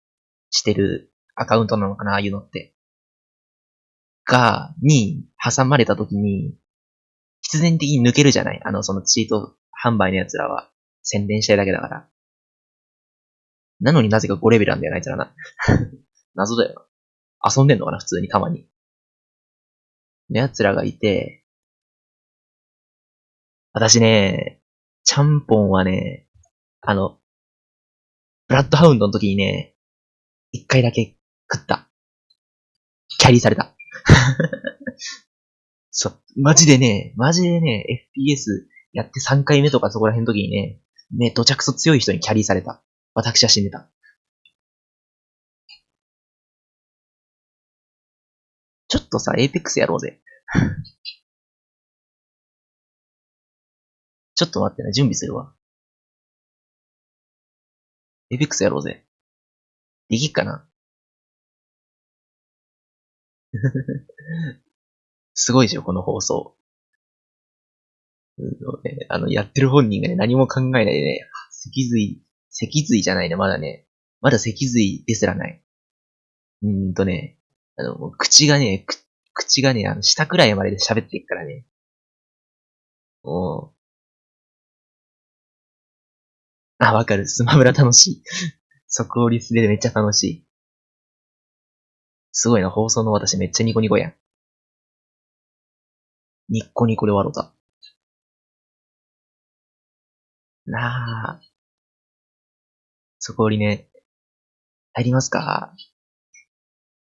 してるアカウントなのかなああいうのって。が、に挟まれた時に、必然的に抜けるじゃない？あの、そのチート販売の奴らは。宣伝したいだけだから。なのになぜか5レベルなんだよな、あいつらな。謎だよな。遊んでんのかな、普通にたまに。の奴らがいて、私ね、ちゃんぽんはね、あの、ブラッドハウンドの時にね、一回だけ食った。キャリーされた。そう、マジでね、マジでね、FPS やって3回目とかそこら辺の時にね、ね、どちゃくそ強い人にキャリーされた。私は死んでた。ちょっとさ、エイペックスやろうぜ。ちょっと待ってね、準備するわ。Apex やろうぜ。できっかな？すごいでしょ、この放送。あの、やってる本人がね、何も考えないでね、脊髄、脊髄じゃないね、まだね。まだ脊髄ですらない。うーんとね、あの、口がね、口がね、あの、下くらいまでで喋っていくからね。おあ、わかる。スマブラ楽しい。即応率でめっちゃ楽しい。すごいな、放送の私めっちゃニコニコやん。ニッコニコで笑うた。なあ。そこりね。入りますか？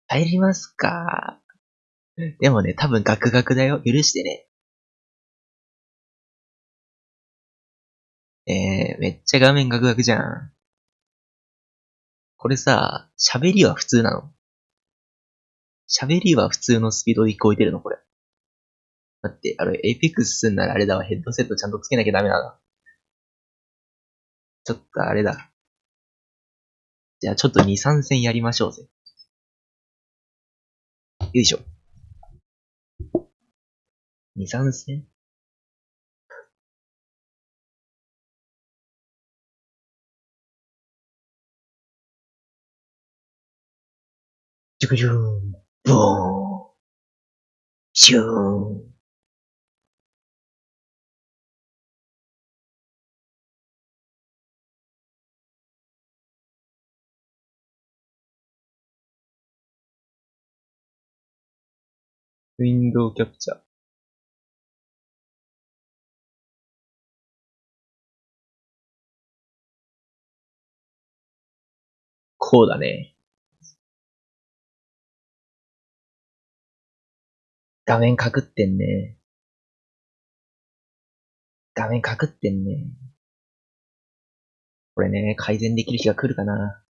入りますか？でもね、多分ガクガクだよ。許してね。えー、めっちゃ画面ガクガクじゃん。これさ、喋りは普通なの？喋りは普通のスピードで聞こえてるの？これ。だって、あれ、 Apex すんならあれだわ、ヘッドセットちゃんとつけなきゃダメだな。ちょっとあれだ。じゃあちょっと2、3戦やりましょうぜ。よいしょ。2、3戦？ジュクジューン、ボーン、シューン。ウィンドウキャプチャーこうだね。画面かくってんね。画面かくってんね。これね、改善できる日が来るかな。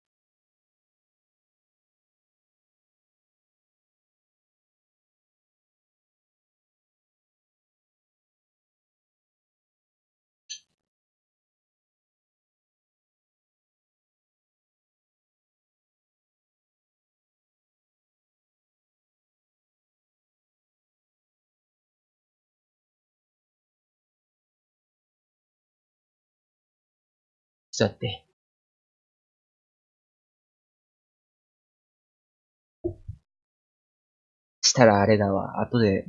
ちょっと待って。したらあれだわ。後で、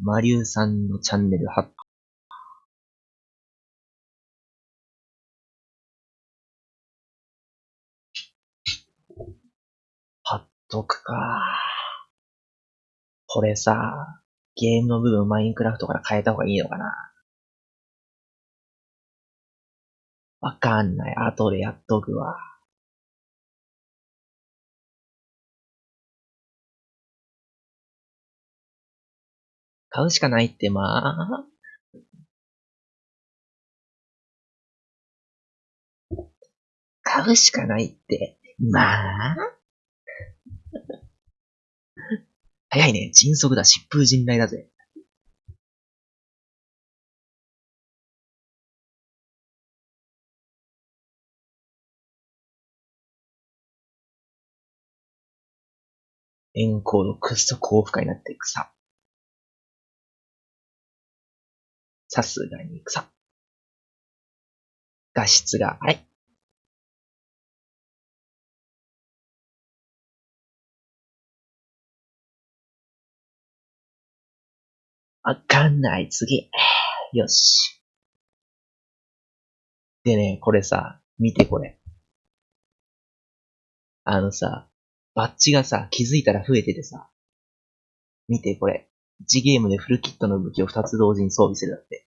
マリュウさんのチャンネル貼っ貼っとくか。これさ、ゲームの部分マインクラフトから変えた方がいいのかなわかんない。後でやっとくわ。買うしかないって、まあ。買うしかないって、まあ。早いね。迅速だ。疾風陣雷だぜ。エンコードくっそ高負荷になって草。ささすがに草。画質が、あれわかんない、次。よし。でね、これさ、見てこれ。あのさ、バッジがさ、気づいたら増えててさ。見てこれ。1ゲームでフルキットの武器を2つ同時に装備するだって。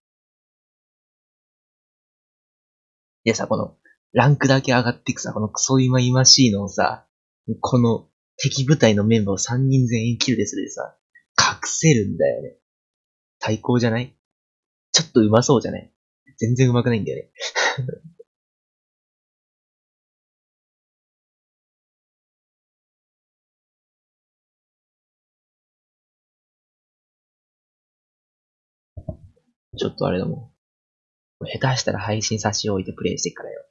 でさ、この、ランクだけ上がっていくさ、このクソ今今しいのをさ、この敵部隊のメンバーを3人全員キルでするでさ、隠せるんだよね。最高じゃない？ちょっと上手そうじゃない？全然上手くないんだよね。ちょっとあれだもん。下手したら配信差し置いてプレイしてからよ。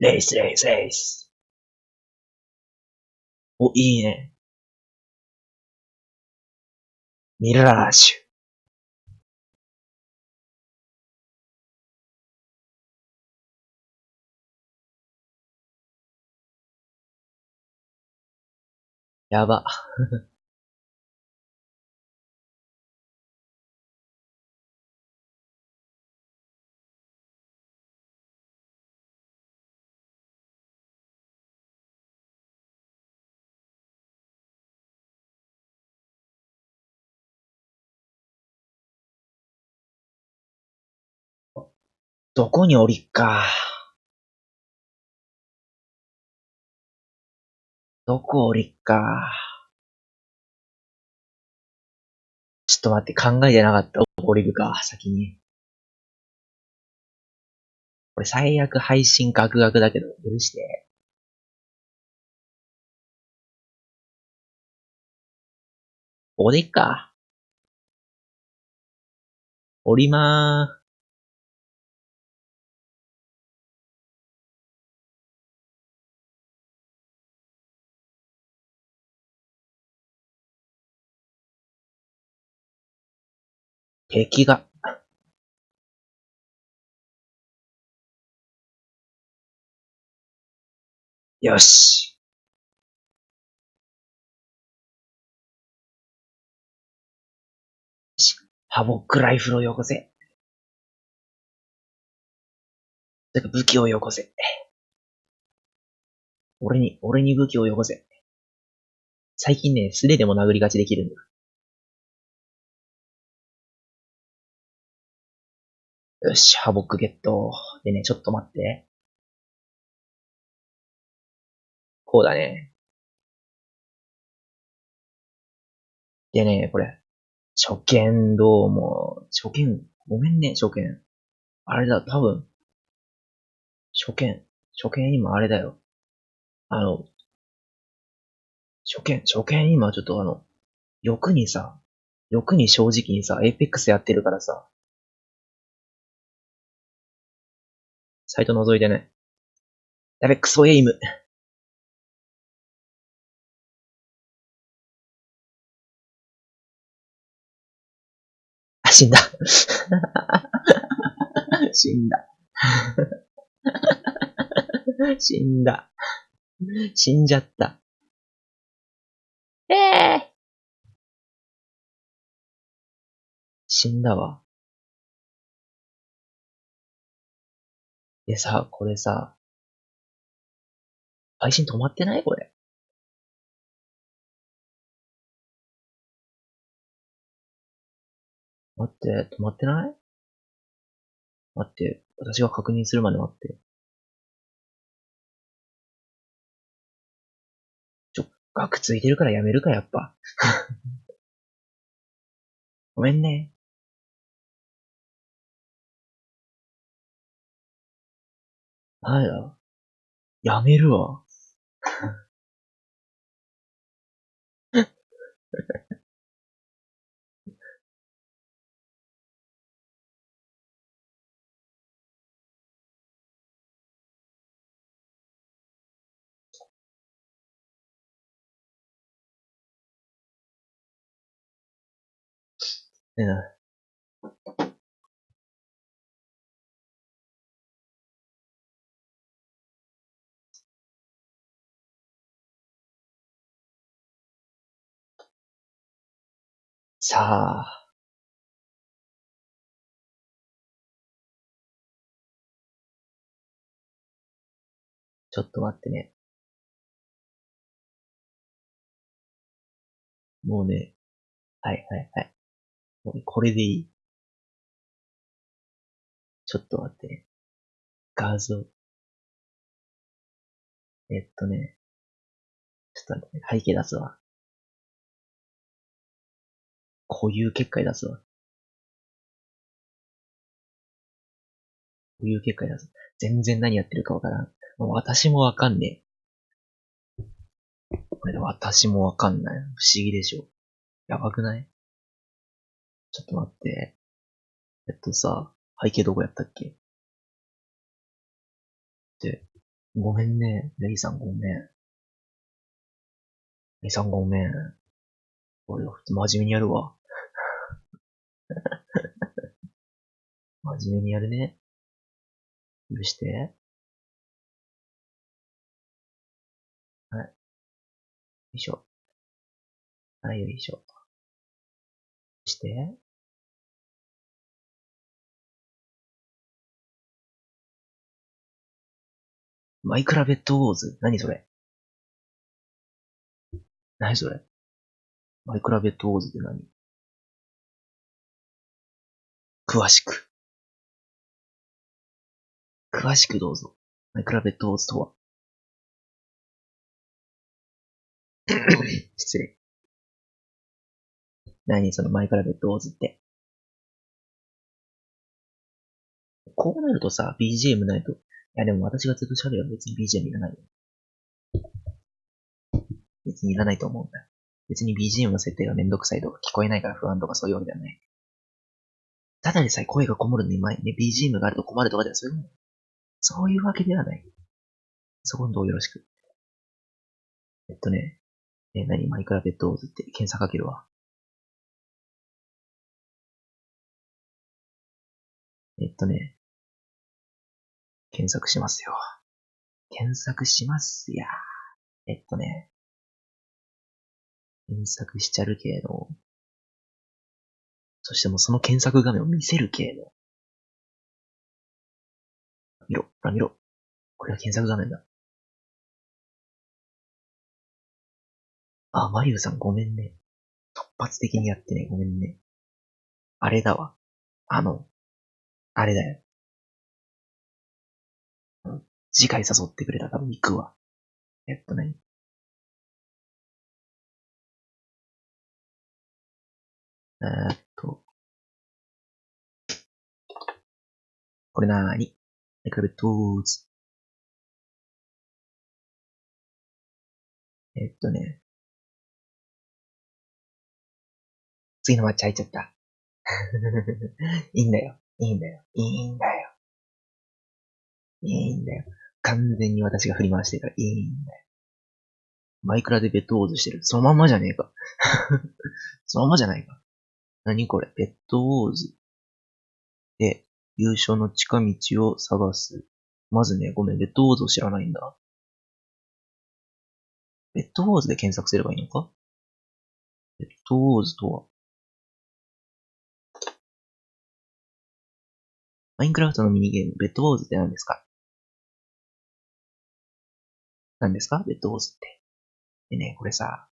レイスレイスレイス。お、いいね。ミラージュ。やば。どこに降りっか。どこ降りっか。ちょっと待って、考えてなかった。降りるか、先に。これ最悪配信ガクガクだけど、許して。ここでいっか。降りまーす敵がよし。ハボックライフルをよこせ。てか武器をよこせ。俺に、俺に武器をよこせ。最近ね、素手でも殴り勝ちできるんだ。よし、ハボックゲット。でね、ちょっと待って。こうだね。でね、これ。初見どうも。初見、ごめんね、初見。あれだ、多分。初見、初見今あれだよ。あの、初見、初見今ちょっとあの、欲にさ、欲に正直にさ、 Apex やってるからさ、サイト覗いてね。やべ、クソエイム。あ、死んだ。死んだ。死んだ。死んじゃった。ええー、死んだわ。でさ、これさ、配信止まってない？これ。待って、止まってない？待って、私が確認するまで待って。ちょ、額ついてるからやめるか、やっぱ。ごめんね。なんや。やめるわ。ええ。さあ。ちょっと待ってね。もうね。はいはいはい。もうこれでいい。ちょっと待ってね。画像。えっとね。ちょっと待ってね。背景出すわ。固有結界出すわ。固有結界出す。全然何やってるかわからん。私もわかんねえ。これで私もわかんない。不思議でしょ。やばくない？ちょっと待って。えっとさ、背景どこやったっけ？で、ごめんね。レイさんごめん。レイさんごめん。俺は真面目にやるわ。真面目にやるね。許して。はい。よいしょ。はい、よいしょ。して。マイクラベッドウォーズ何それ？何それ？マイクラベッドウォーズって何？詳しく。詳しくどうぞ。マイクラベッドウォーズとは 失礼。何そのマイクラベッドウォーズって。こうなるとさ、BGM ないと。いやでも私がずっと喋れば別に BGM いらないよ。別にいらないと思うんだ。別に BGM の設定がめんどくさいとか聞こえないから不安とかそういうわけではない。ただでさえ声がこもるのに前ね、BGM があると困るとかではそういうもそういうわけではない。そこのどうよろしく。えっとね、え、何マイクラベッドウォーズって検索かけるわ。えっとね、検索しますよ。検索しますや。えっとね、検索しちゃるけど、そしてもうその検索画面を見せる系の。見ろ、ほら見ろ。これが検索画面だ。あ、マリウさんごめんね。突発的にやってね、ごめんね。あれだわ。あの、あれだよ。次回誘ってくれたら多分行くわ。えっとね。えーっと。これなーに？マイクラベトーズ。えっとね。次のマッチ入っちゃった。いいんだよ。いいんだよ。いいんだよ。いいんだよ。完全に私が振り回してるからいいんだよ。マイクラでベッドウォーズしてる。そのまんまじゃねえか。そのまんまじゃないか。何これ？ベッドウォーズ。で、優勝の近道を探す。まずね、ごめん、ベッドウォーズを知らないんだ。ベッドウォーズで検索すればいいのか？ベッドウォーズとは？マインクラフトのミニゲーム、ベッドウォーズって何ですか？何ですか？ベッドウォーズって。でね、これさ、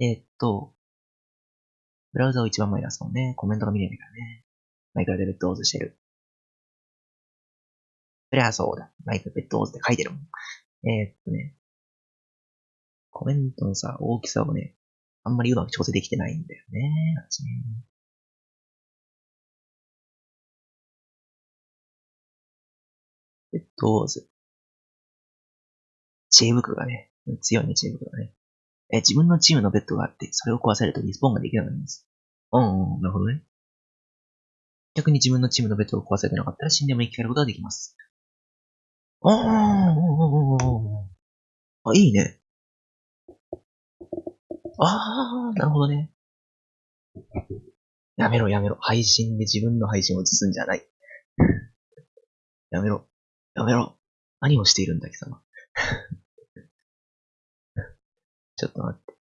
えーっと、ブラウザを一番前に出すもんね。コメントが見れないからね。マイクラでベッドウォーズしてる。そりゃそうだ。マイクラベッドウォーズって書いてるもん。えーっとね、コメントのさ、大きさをね、あんまりうまく調整できてないんだよね。私ねベッドウォーズ。知恵袋がね、強いね、知恵袋がね。え、自分のチームのベッドがあって、それを壊されるとリスポーンができなくなります。うん、うん、なるほどね。逆に自分のチームのベッドが壊されてなかったら死んでも生き返ることができます。おーおーおーおーおーあ、いいね。あー、なるほどね。やめろやめろ。配信で自分の配信を映すんじゃない。やめろ。やめろ。何をしているんだ、貴様。ちょっと待って。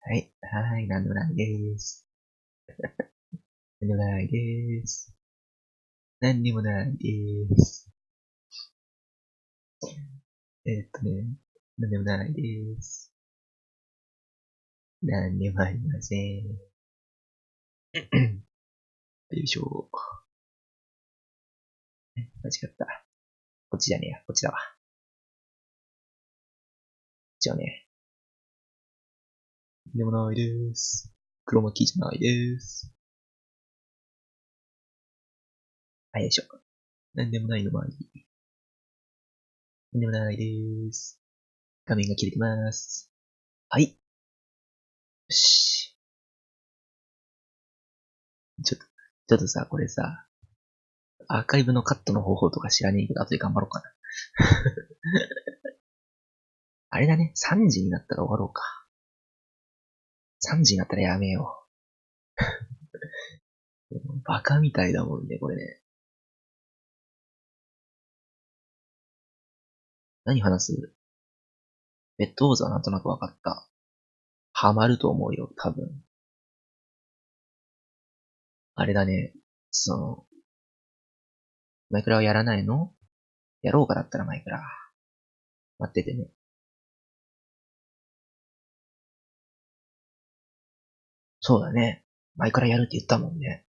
はい、はい、はい、なんでもないです。なんでもないです。なんでもないです。えー、っとね、なんでもないです。なんでもありません。よいしょ。間違った。こっちじゃねえや。こっちだわ。こっちはね。でもないです。黒巻きじゃないです。はい、よいしょ。なんでもないのもあり。なんでもないです。画面が切れてます。はい。よし。ちょっと、ちょっとさ、これさ、アーカイブのカットの方法とか知らねえけど、後で頑張ろうかな。あれだね、3時になったら終わろうか。3時になったらやめよう。バカみたいだもんね、これね。何話す？ベッドウォーズはなんとなくわかった。ハマると思うよ、多分。あれだね、その、マイクラはやらないの？やろうかだったらマイクラ。待っててね。そうだね。マイクラやるって言ったもんね。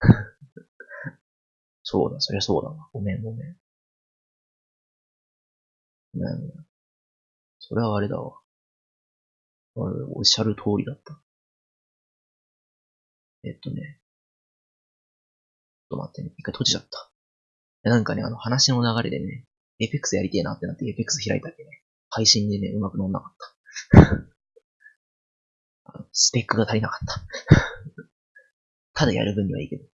そうだ、そりゃそうだわ。ごめんごめん。ごめんごめん。それはあれだわ。あれ、おっしゃる通りだった。えっとね。ちょっと待ってね。一回閉じちゃった。なんかね、あの話の流れでね、エペックスやりてえなってなってエペックス開いたっけね、配信でね、うまく乗んなかった。スペックが足りなかった ただやる分にはいいけど。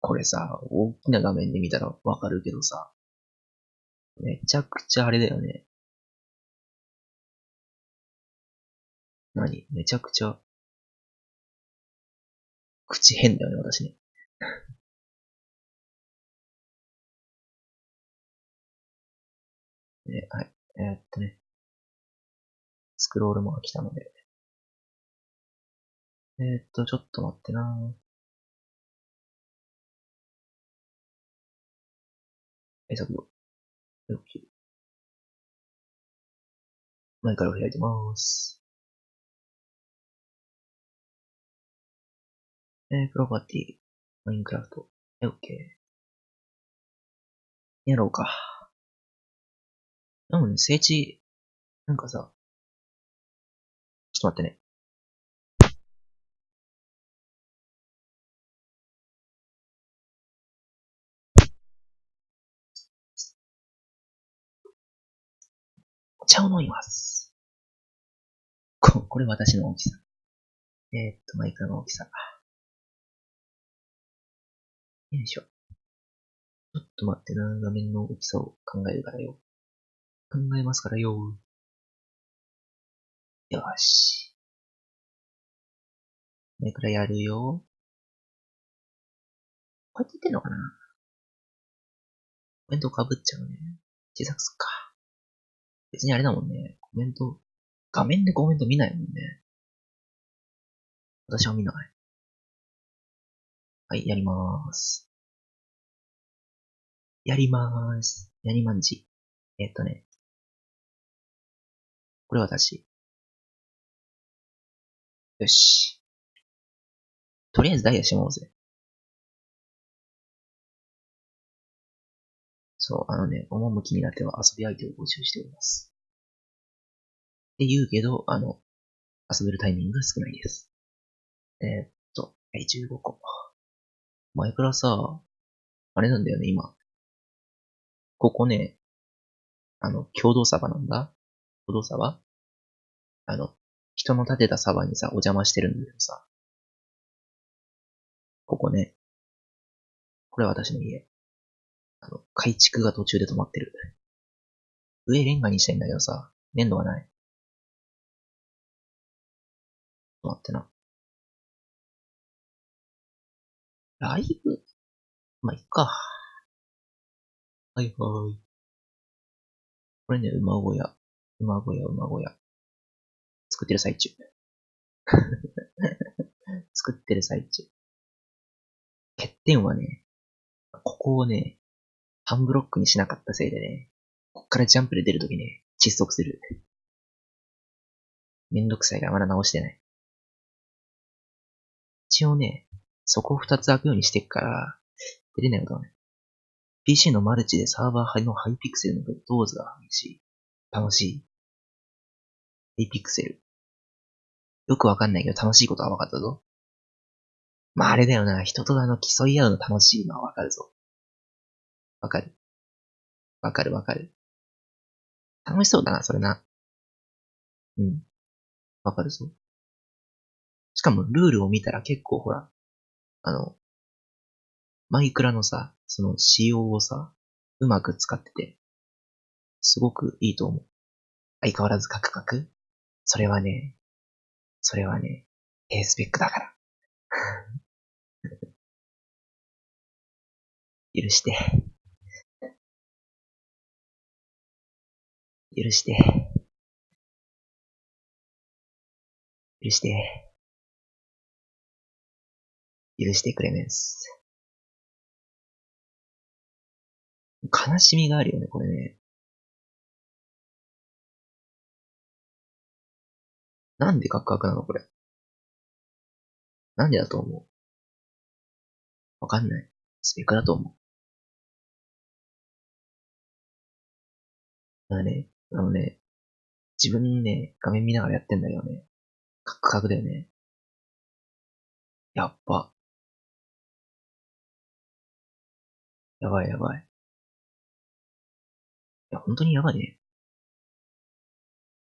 これさ、大きな画面で見たらわかるけどさ、めちゃくちゃあれだよね。何？めちゃくちゃ、口変だよね、私ね。で、はい。えー、っとね。スクロールも来たので。えー、っと、ちょっと待ってなえ、削除。OK。前から開いてます。えー、プロパティ、マインクラフト。OK。やろうか。でもね、聖地、なんかさ、ちょっと待ってね。お茶を飲みます。こ、これ私の大きさ。えー、っと、マイクの大きさ。よいしょ。ちょっと待ってな、画面の大きさを考えるからよ。考えますからよ。よし。これくらいやるよ。こうやって言ってんのかな？コメントかぶっちゃうね。小さくすっか。別にあれだもんね。コメント、画面でコメント見ないもんね。私は見ない。はい、やりまーす。やりまーす。やりまんじ。えっとね。これ私。よし。とりあえずダイヤしもうぜ。そう、あのね、趣になっては遊び相手を募集しております。って言うけど、あの、遊べるタイミングが少ないです。えー、っと、はい、15個。前からさ、あれなんだよね、今。ここね、あの、共同サバなんだ。共同サバ？あの、人の建てたサバにさ、お邪魔してるんだけどさ。ここね。これは私の家。あの、改築が途中で止まってる。上レンガにしたいんだけどさ、粘土がない。と待ってな。ライブ？まあ、いっか。はいはい。これね、馬小屋。馬小屋、馬小屋。作ってる最中。作ってる最中。欠点はね、ここをね、半ブロックにしなかったせいでね、こっからジャンプで出るときね、窒息する。めんどくさいからまだ直してない。一応ね、そこを二つ開くようにしてっから、出れないことはね。PC のマルチでサーバーのハイピクセルのドーズが激しい。楽しい。ハイピクセル。よくわかんないけど楽しいことはわかったぞ。まああれだよな、人とあの競い合うの楽しいのはわかるぞ。わかる。わかるわかる。楽しそうだな、それな。うん。わかるぞ。しかもルールを見たら結構ほら、あの、マイクラのさ、その仕様をさ、うまく使ってて、すごくいいと思う。相変わらずカクカクそれはね、それはね、低スペックだから。許して。許して。許して。許してくれメンス。悲しみがあるよね、これね。なんでカクカクなのこれ。なんでだと思う？わかんない。スペックだと思う。だね、あのね、自分ね、画面見ながらやってんだけどね、カクカクだよね。やっぱ。やばいやばい。いや、本当にやばいね。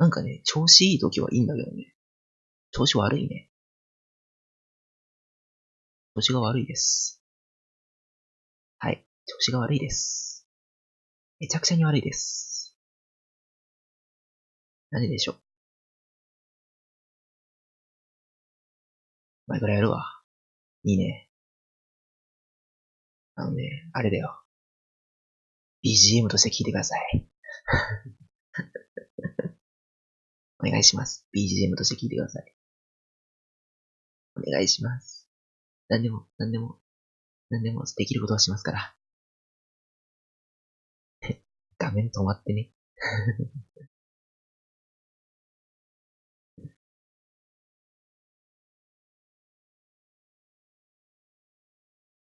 なんかね、調子いい時はいいんだけどね。調子悪いね。調子が悪いです。はい。調子が悪いです。めちゃくちゃに悪いです。なんででしょう。前からやるわ。いいね。あのね、あれだよ。BGM として聞いてください。お願いします。BGM として聞いてください。お願いします。何でも、何でも、何でもできることはしますから。画面止まってね。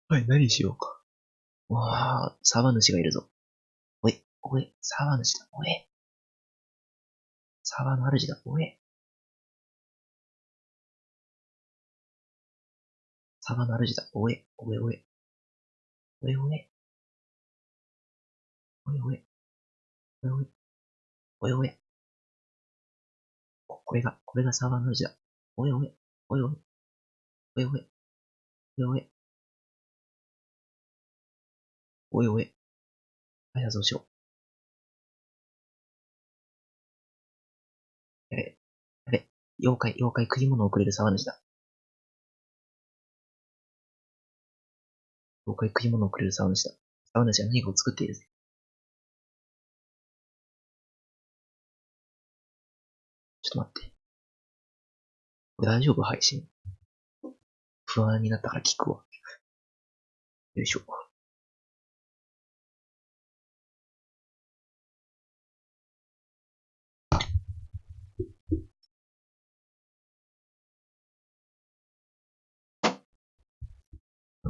はい、何しようか。わあ、サバ主がいるぞ。おい、おい、サバ主だ、おい。サーバーの主だ、おえ。サーバーの主だ、おえ、おえおえ。おえおえ。おえおえ。おえおえ。おえおえ。これが、これがサーバーの主だ。おえおえ。おえおえ。おえおえ。おえおえ。おえおえ。はい、そうしよう。やれ、やれ、妖怪、妖怪食い物をくれる沢主だ。妖怪食い物をくれる沢主だ。沢主は何かを作っているぜ。ちょっと待って。これ大丈夫？配信。不安になったから聞くわ。よいしょ。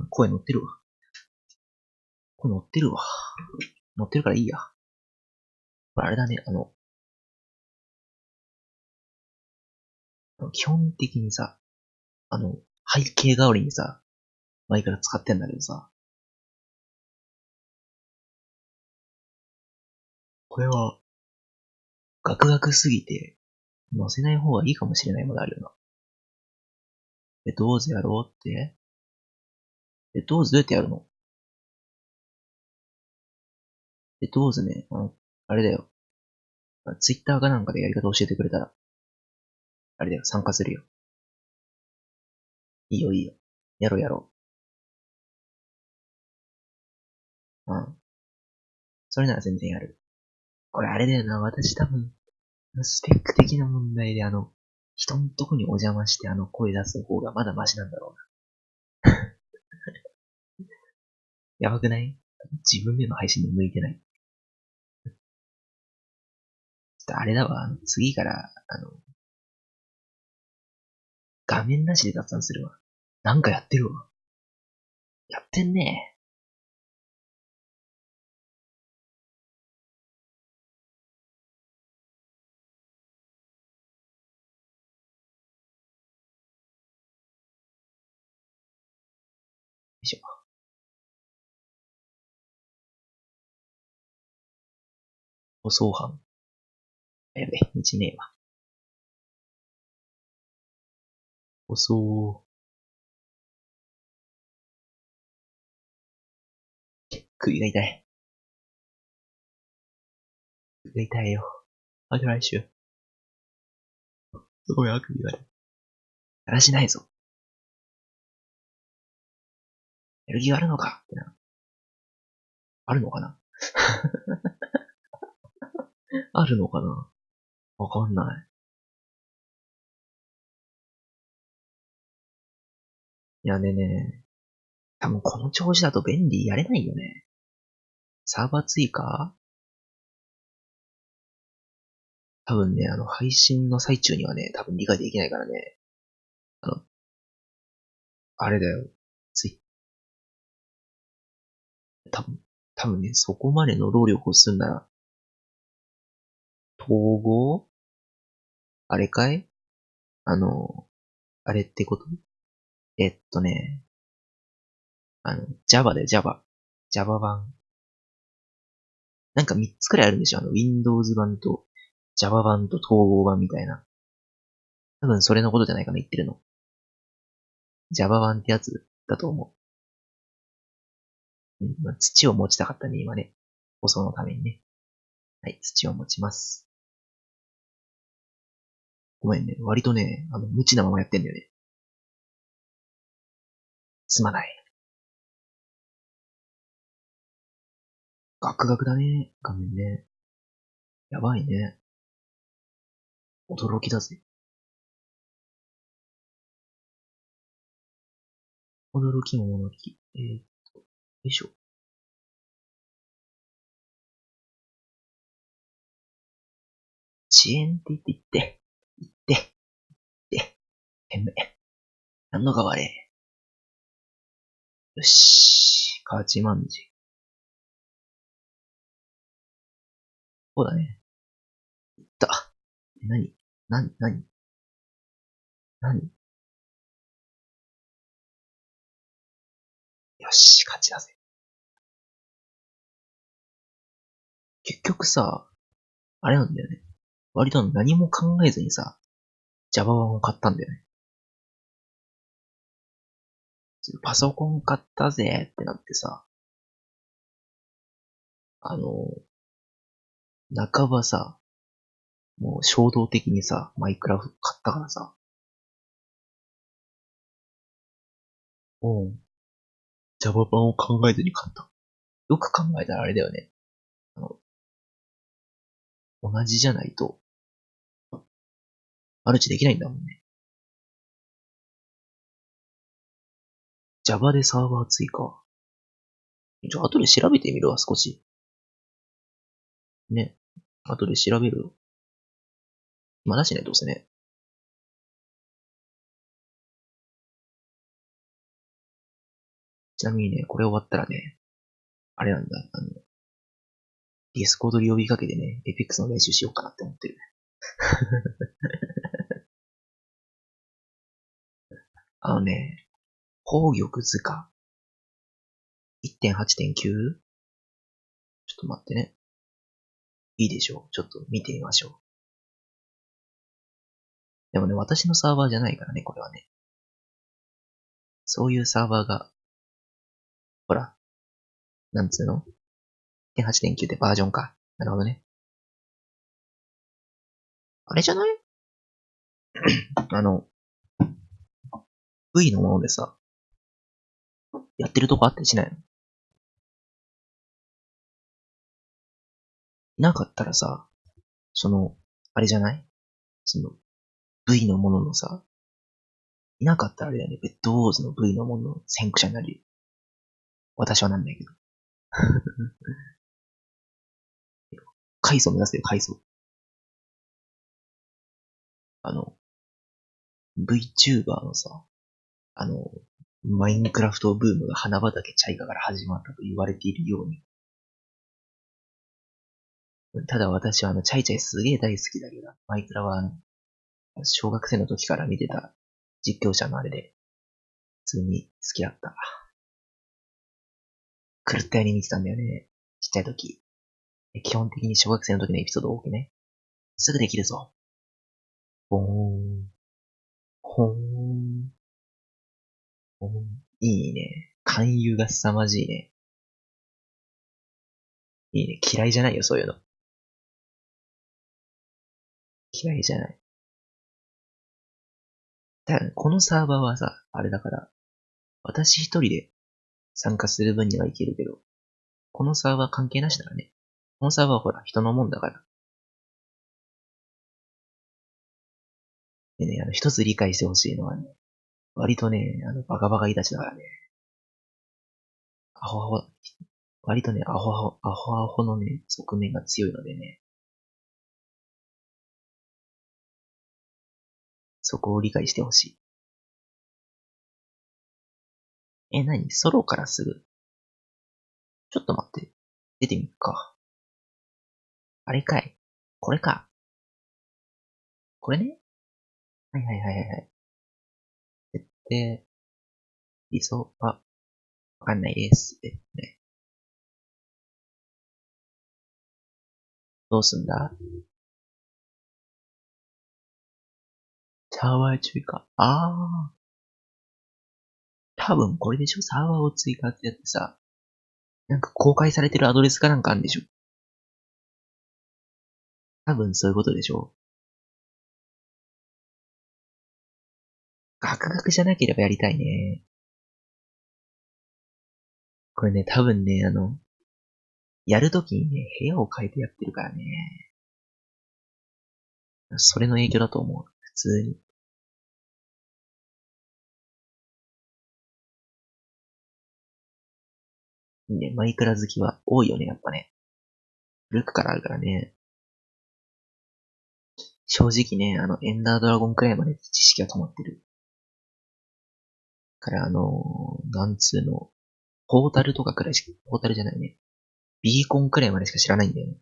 声乗ってるわ。声乗ってるわ。乗ってるからいいや。これあれだね、あの、基本的にさ、あの、背景代わりにさ、前から使ってんだけどさ、これは、ガクガクすぎて、載せない方がいいかもしれないものあるよな。え、どうぞやろうってえ、どうどうやってやるの？え、どうね、あの、あれだよ。ツイッターかなんかでやり方教えてくれたら、あれだよ、参加するよ。いいよいいよ。やろうやろう。うん。それなら全然やる。これあれだよな、私多分、スペック的な問題であの、人のとこにお邪魔してあの声出す方がまだマシなんだろうな。やばくない？自分での配信に向いてない。ちょっとあれだわ、次から、あの、画面なしで雑談するわ。なんかやってるわ。やってんね舗装班。やべ、道ねえわ。舗装。首が痛い。首が痛いよ。また来週。すごいあくびがある。だらしないぞ。やる気があるのかってな。あるのかなあるのかな？わかんない。いやねね、多分この調子だと便利やれないよね。サーバー追加？多分ね、あの、配信の最中にはね、多分理解できないからね。あの、あれだよ。つい。多分、多分ね、そこまでの労力をするなら、統合？あれかい？あの、あれってこと？えっとね、あの、Java で Java。Java 版。なんか3つくらいあるんでしょ？あの、Windows 版と Java 版と統合版みたいな。多分それのことじゃないかな、言ってるの。Java 版ってやつだと思う。うんまあ、土を持ちたかったね、今ね。放送のためにね。はい、土を持ちます。ごめんね。割とね、あの、無知なままやってんだよね。すまない。ガクガクだね、画面ね。やばいね。驚きだぜ。驚きも驚き。えー、っと、よいしょ。遅延って言って言って、めえ。何のが悪い？よし、勝ちまんじ。そうだね。いった。なになになになによし、勝ちだぜ。結局さ、あれなんだよね。割と何も考えずにさ、Java 版を買ったんだよね。パソコン買ったぜってなってさ、あの、半ばさ、もう衝動的にさ、マイクラフ買ったからさ、うん。Java 版を考えずに買った。よく考えたらあれだよね。あの、同じじゃないと、マルチできないんだもんね。Java でサーバー追加。じゃあ、後で調べてみるわ、少し。ね。後で調べるよ。今だしね、どうせね。ちなみにね、これ終わったらね、あれなんだ、あの、 Discord で呼びかけてね、 Apex の練習しようかなって思ってる。あのね、宝玉図鑑 1.8.9? ちょっと待ってね。いいでしょう。ちょっと見てみましょう。でもね、私のサーバーじゃないからね、これはね。そういうサーバーが、ほら、なんつうの ?1.8.9 ってバージョンか。なるほどね。あれじゃない？あの、V のものでさ、やってるとこあったりしないの？なかったらさ、その、あれじゃない？その、V のもののさ、いなかったらあれだよね、ベッドウォーズの V のものの先駆者になる。私はなんないけど。階層目指せよ、階層。あの、VTuber のさ、あの、マインクラフトブームが花畑チャイカから始まったと言われているように。ただ私はあの、チャイチャイすげえ大好きだけど、マイクラはあの、小学生の時から見てた実況者のあれで、普通に好きだった。狂ったように見てたんだよね。ちっちゃい時。基本的に小学生の時のエピソード多くね。すぐできるぞ。ほーん。ほーん。いいね。勧誘が凄まじいね。いいね。嫌いじゃないよ、そういうの。嫌いじゃない。だこのサーバーはさ、あれだから、私一人で参加する分にはいけるけど、このサーバー関係なしだらね。このサーバーはほら、人のもんだから。でね、あの、一つ理解してほしいのはね、割とね、あの、バカバカいたちだからね。アホアホ、割とね、アホアホ、アホアホのね、側面が強いのでね。そこを理解してほしい。え、なにソロからすぐちょっと待って。出てみっか。あれかいこれか。これね？はいはいはいはい。設定、理想は、わかんないです。えね。どうすんだ？サーバー追加。ああ。多分これでしょ？サーバーを追加ってやってさ、なんか公開されてるアドレスかなんかあるんでしょ？多分そういうことでしょガクガクじゃなければやりたいね。これね、多分ね、あの、やるときにね、部屋を変えてやってるからね。それの影響だと思う。普通に。ね、マイクラ好きは多いよね、やっぱね。古くからあるからね。正直ね、あの、エンダードラゴンくらいまで知識が止まってる。から、あのなんつうの、ポータルとかくらいしか、ポータルじゃないね。ビーコンくらいまでしか知らないんだよね。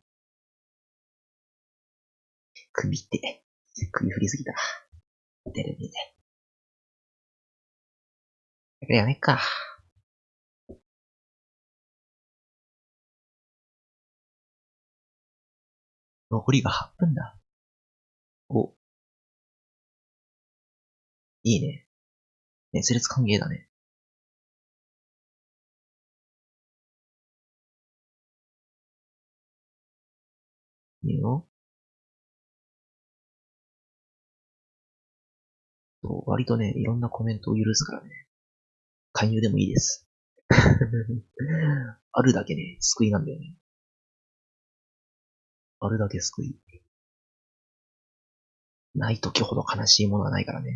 首って、首振りすぎた。テレビで。やめっか。残りが8分だ。お。いいね。熱烈歓迎だね。いいよ。そう割とね、いろんなコメントを許すからね。勧誘でもいいです。あるだけね、救いなんだよね。あるだけ救い。ない時ほど悲しいものはないからね。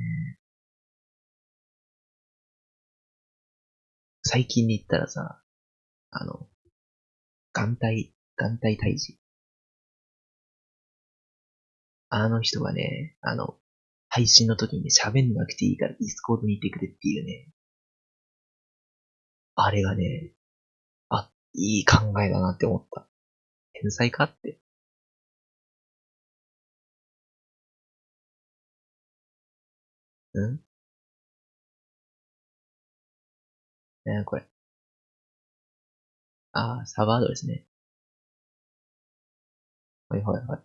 最近に言ったらさ、あの、眼帯、眼帯退治。あの人がね、あの、配信の時に、喋んなくていいから Discord にいてくれっていうね。あれがね、あ、いい考えだなって思った。天才かって。うん？えー、これ。あー、サーバーアドレスね。はいはいはい。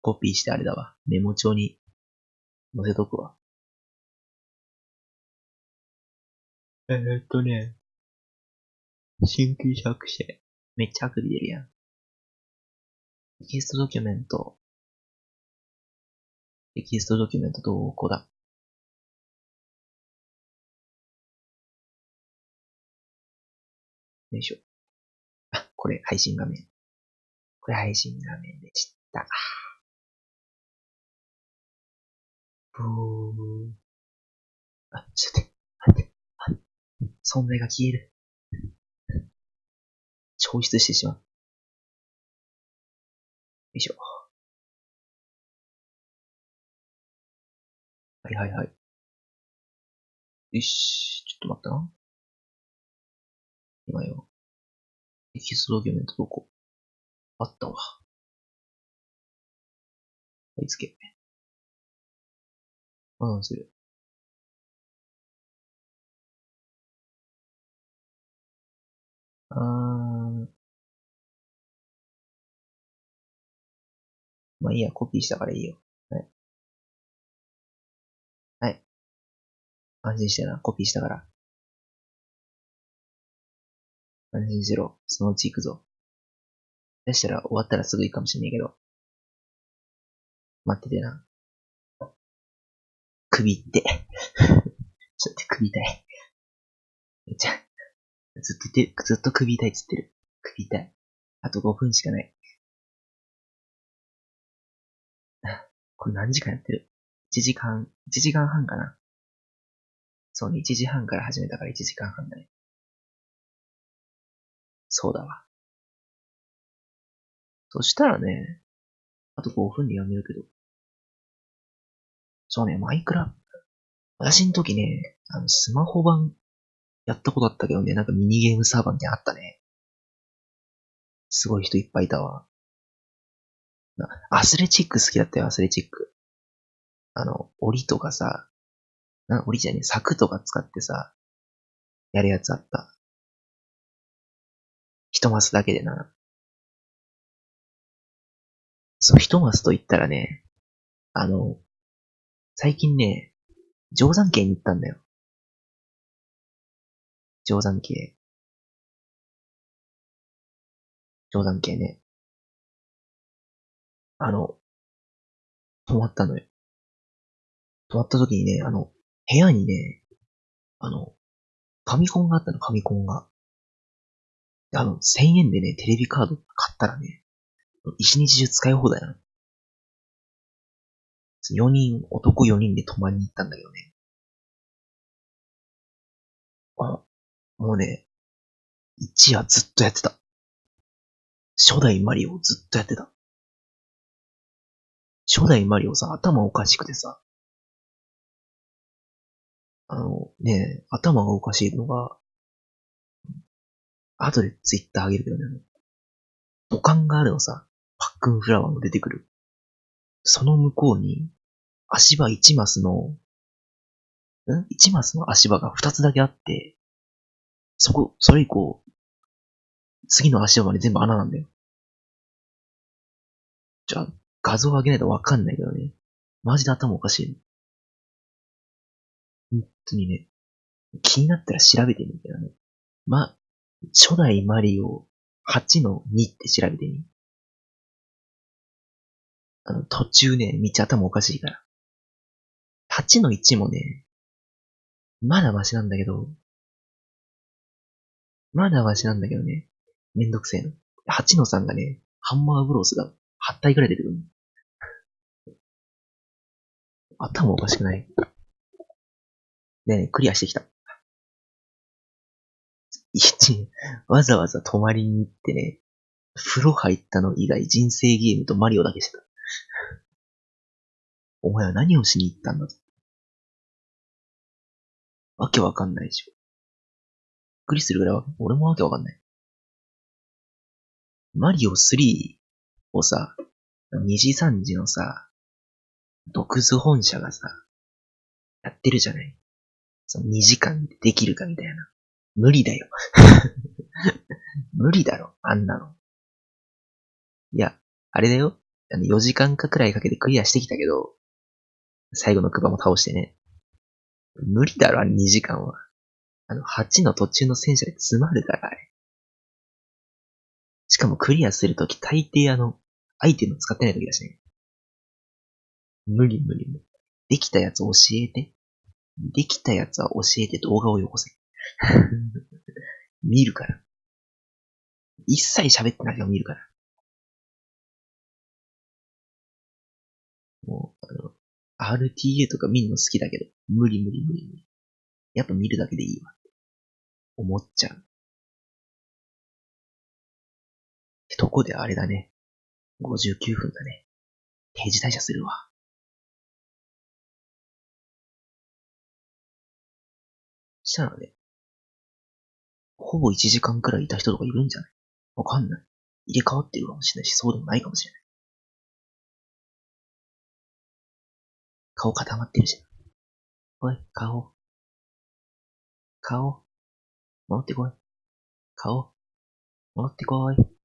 コピーしてあれだわ。メモ帳に載せとくわ。えー、っとね。新規作成。めっちゃアクビ出るやん。テキストドキュメント。テキストドキュメントどこだよいしょ。あ、これ配信画面。これ配信画面でした。ブー。あ、ちょっと待って、待って、存在が消える。消失してしまう。よいしょ。はいはいはい。よし、ちょっと待ったな。今よ。エキストドキュメントどこあったわ。はい、つけ。うん、する。あー。まあいいや、コピーしたからいいよ。安心してな、コピーしたから。安心しろ。そのうち行くぞ。そしたら終わったらすぐ行くかもしんないけど。待っててな。首って。ちょっと首痛い。めっちゃ、ずっと言ってる、ずっと首痛いっつってる。首痛い。あと5分しかない。これ何時間やってる ?1 時間、1時間半かな。そうね、1時半から始めたから1時間半だね。そうだわ。そしたらね、あと5分でやめるけど。そうね、マイクラ。私の時ね、あの、スマホ版やったことあったけどね、なんかミニゲームサーバーみたいなあったね。すごい人いっぱいいたわ。アスレチック好きだったよ、アスレチック。あの、檻とかさ、な、檻じゃねえ、柵とか使ってさ、やるやつあった。一マスだけでな。そう、一マスと言ったらね、あの、最近ね、定山渓に行ったんだよ。定山渓。定山渓ね。あの、泊まったのよ。泊まった時にね、あの、部屋にね、あの、ファミコンがあったの、ファミコンが。あの、1000円でね、テレビカード買ったらね、一日中使い放題なの。4人、男4人で泊まりに行ったんだけどね。あ、もうね、一夜ずっとやってた。初代マリオずっとやってた。初代マリオさ、頭おかしくてさ。あの、ね頭がおかしいのが、後でツイッターあげるけどね。土管があるのさ、パックンフラワーも出てくる。その向こうに、足場1マスの、ん ?1 マスの足場が2つだけあって、そこ、それ以降、次の足場まで全部穴なんだよ。じゃあ、画像上げないとわかんないけどね。マジで頭おかしい、ね。本当にね、気になったら調べてみるけどね。ま、初代マリオ8の2って調べてみ。あの、途中ね、道頭おかしいから。8の1もね、まだマシなんだけど、まだマシなんだけどね、めんどくせえの。8の3がね、ハンマーブロースが8体くらい出てくる頭おかしくない？ね、クリアしてきた。一、わざわざ泊まりに行ってね、風呂入ったの以外人生ゲームとマリオだけしてた。お前は何をしに行ったんだと。わけわかんないでしょ。びっくりするぐらいは俺もわけわかんない。マリオ3をさ、二次三次のさ、独自本社がさ、やってるじゃないその2時間でできるかみたいな。無理だよ。無理だろ、あんなの。いや、あれだよ。あの4時間かくらいかけてクリアしてきたけど、最後のクバも倒してね。無理だろ、あれ2時間は。あの、8の途中の戦車で詰まるから、あれ。しかもクリアするとき大抵あの、アイテム使ってないときだしね。無理無理無理。できたやつ教えて。できたやつは教えて動画をよこせ。見るから。一切喋ってないけど見るから。もう、あの、RTA とか見るの好きだけど、無理無理無理無理。やっぱ見るだけでいいわ。思っちゃう。ってとこであれだね。59分だね。定時退社するわ。したらね、ほぼ1時間くらいいた人とかいるんじゃない？わかんない。入れ替わってるかもしれないし、そうでもないかもしれない。顔固まってるじゃん。おい、顔。顔。戻ってこい。顔。戻ってこい。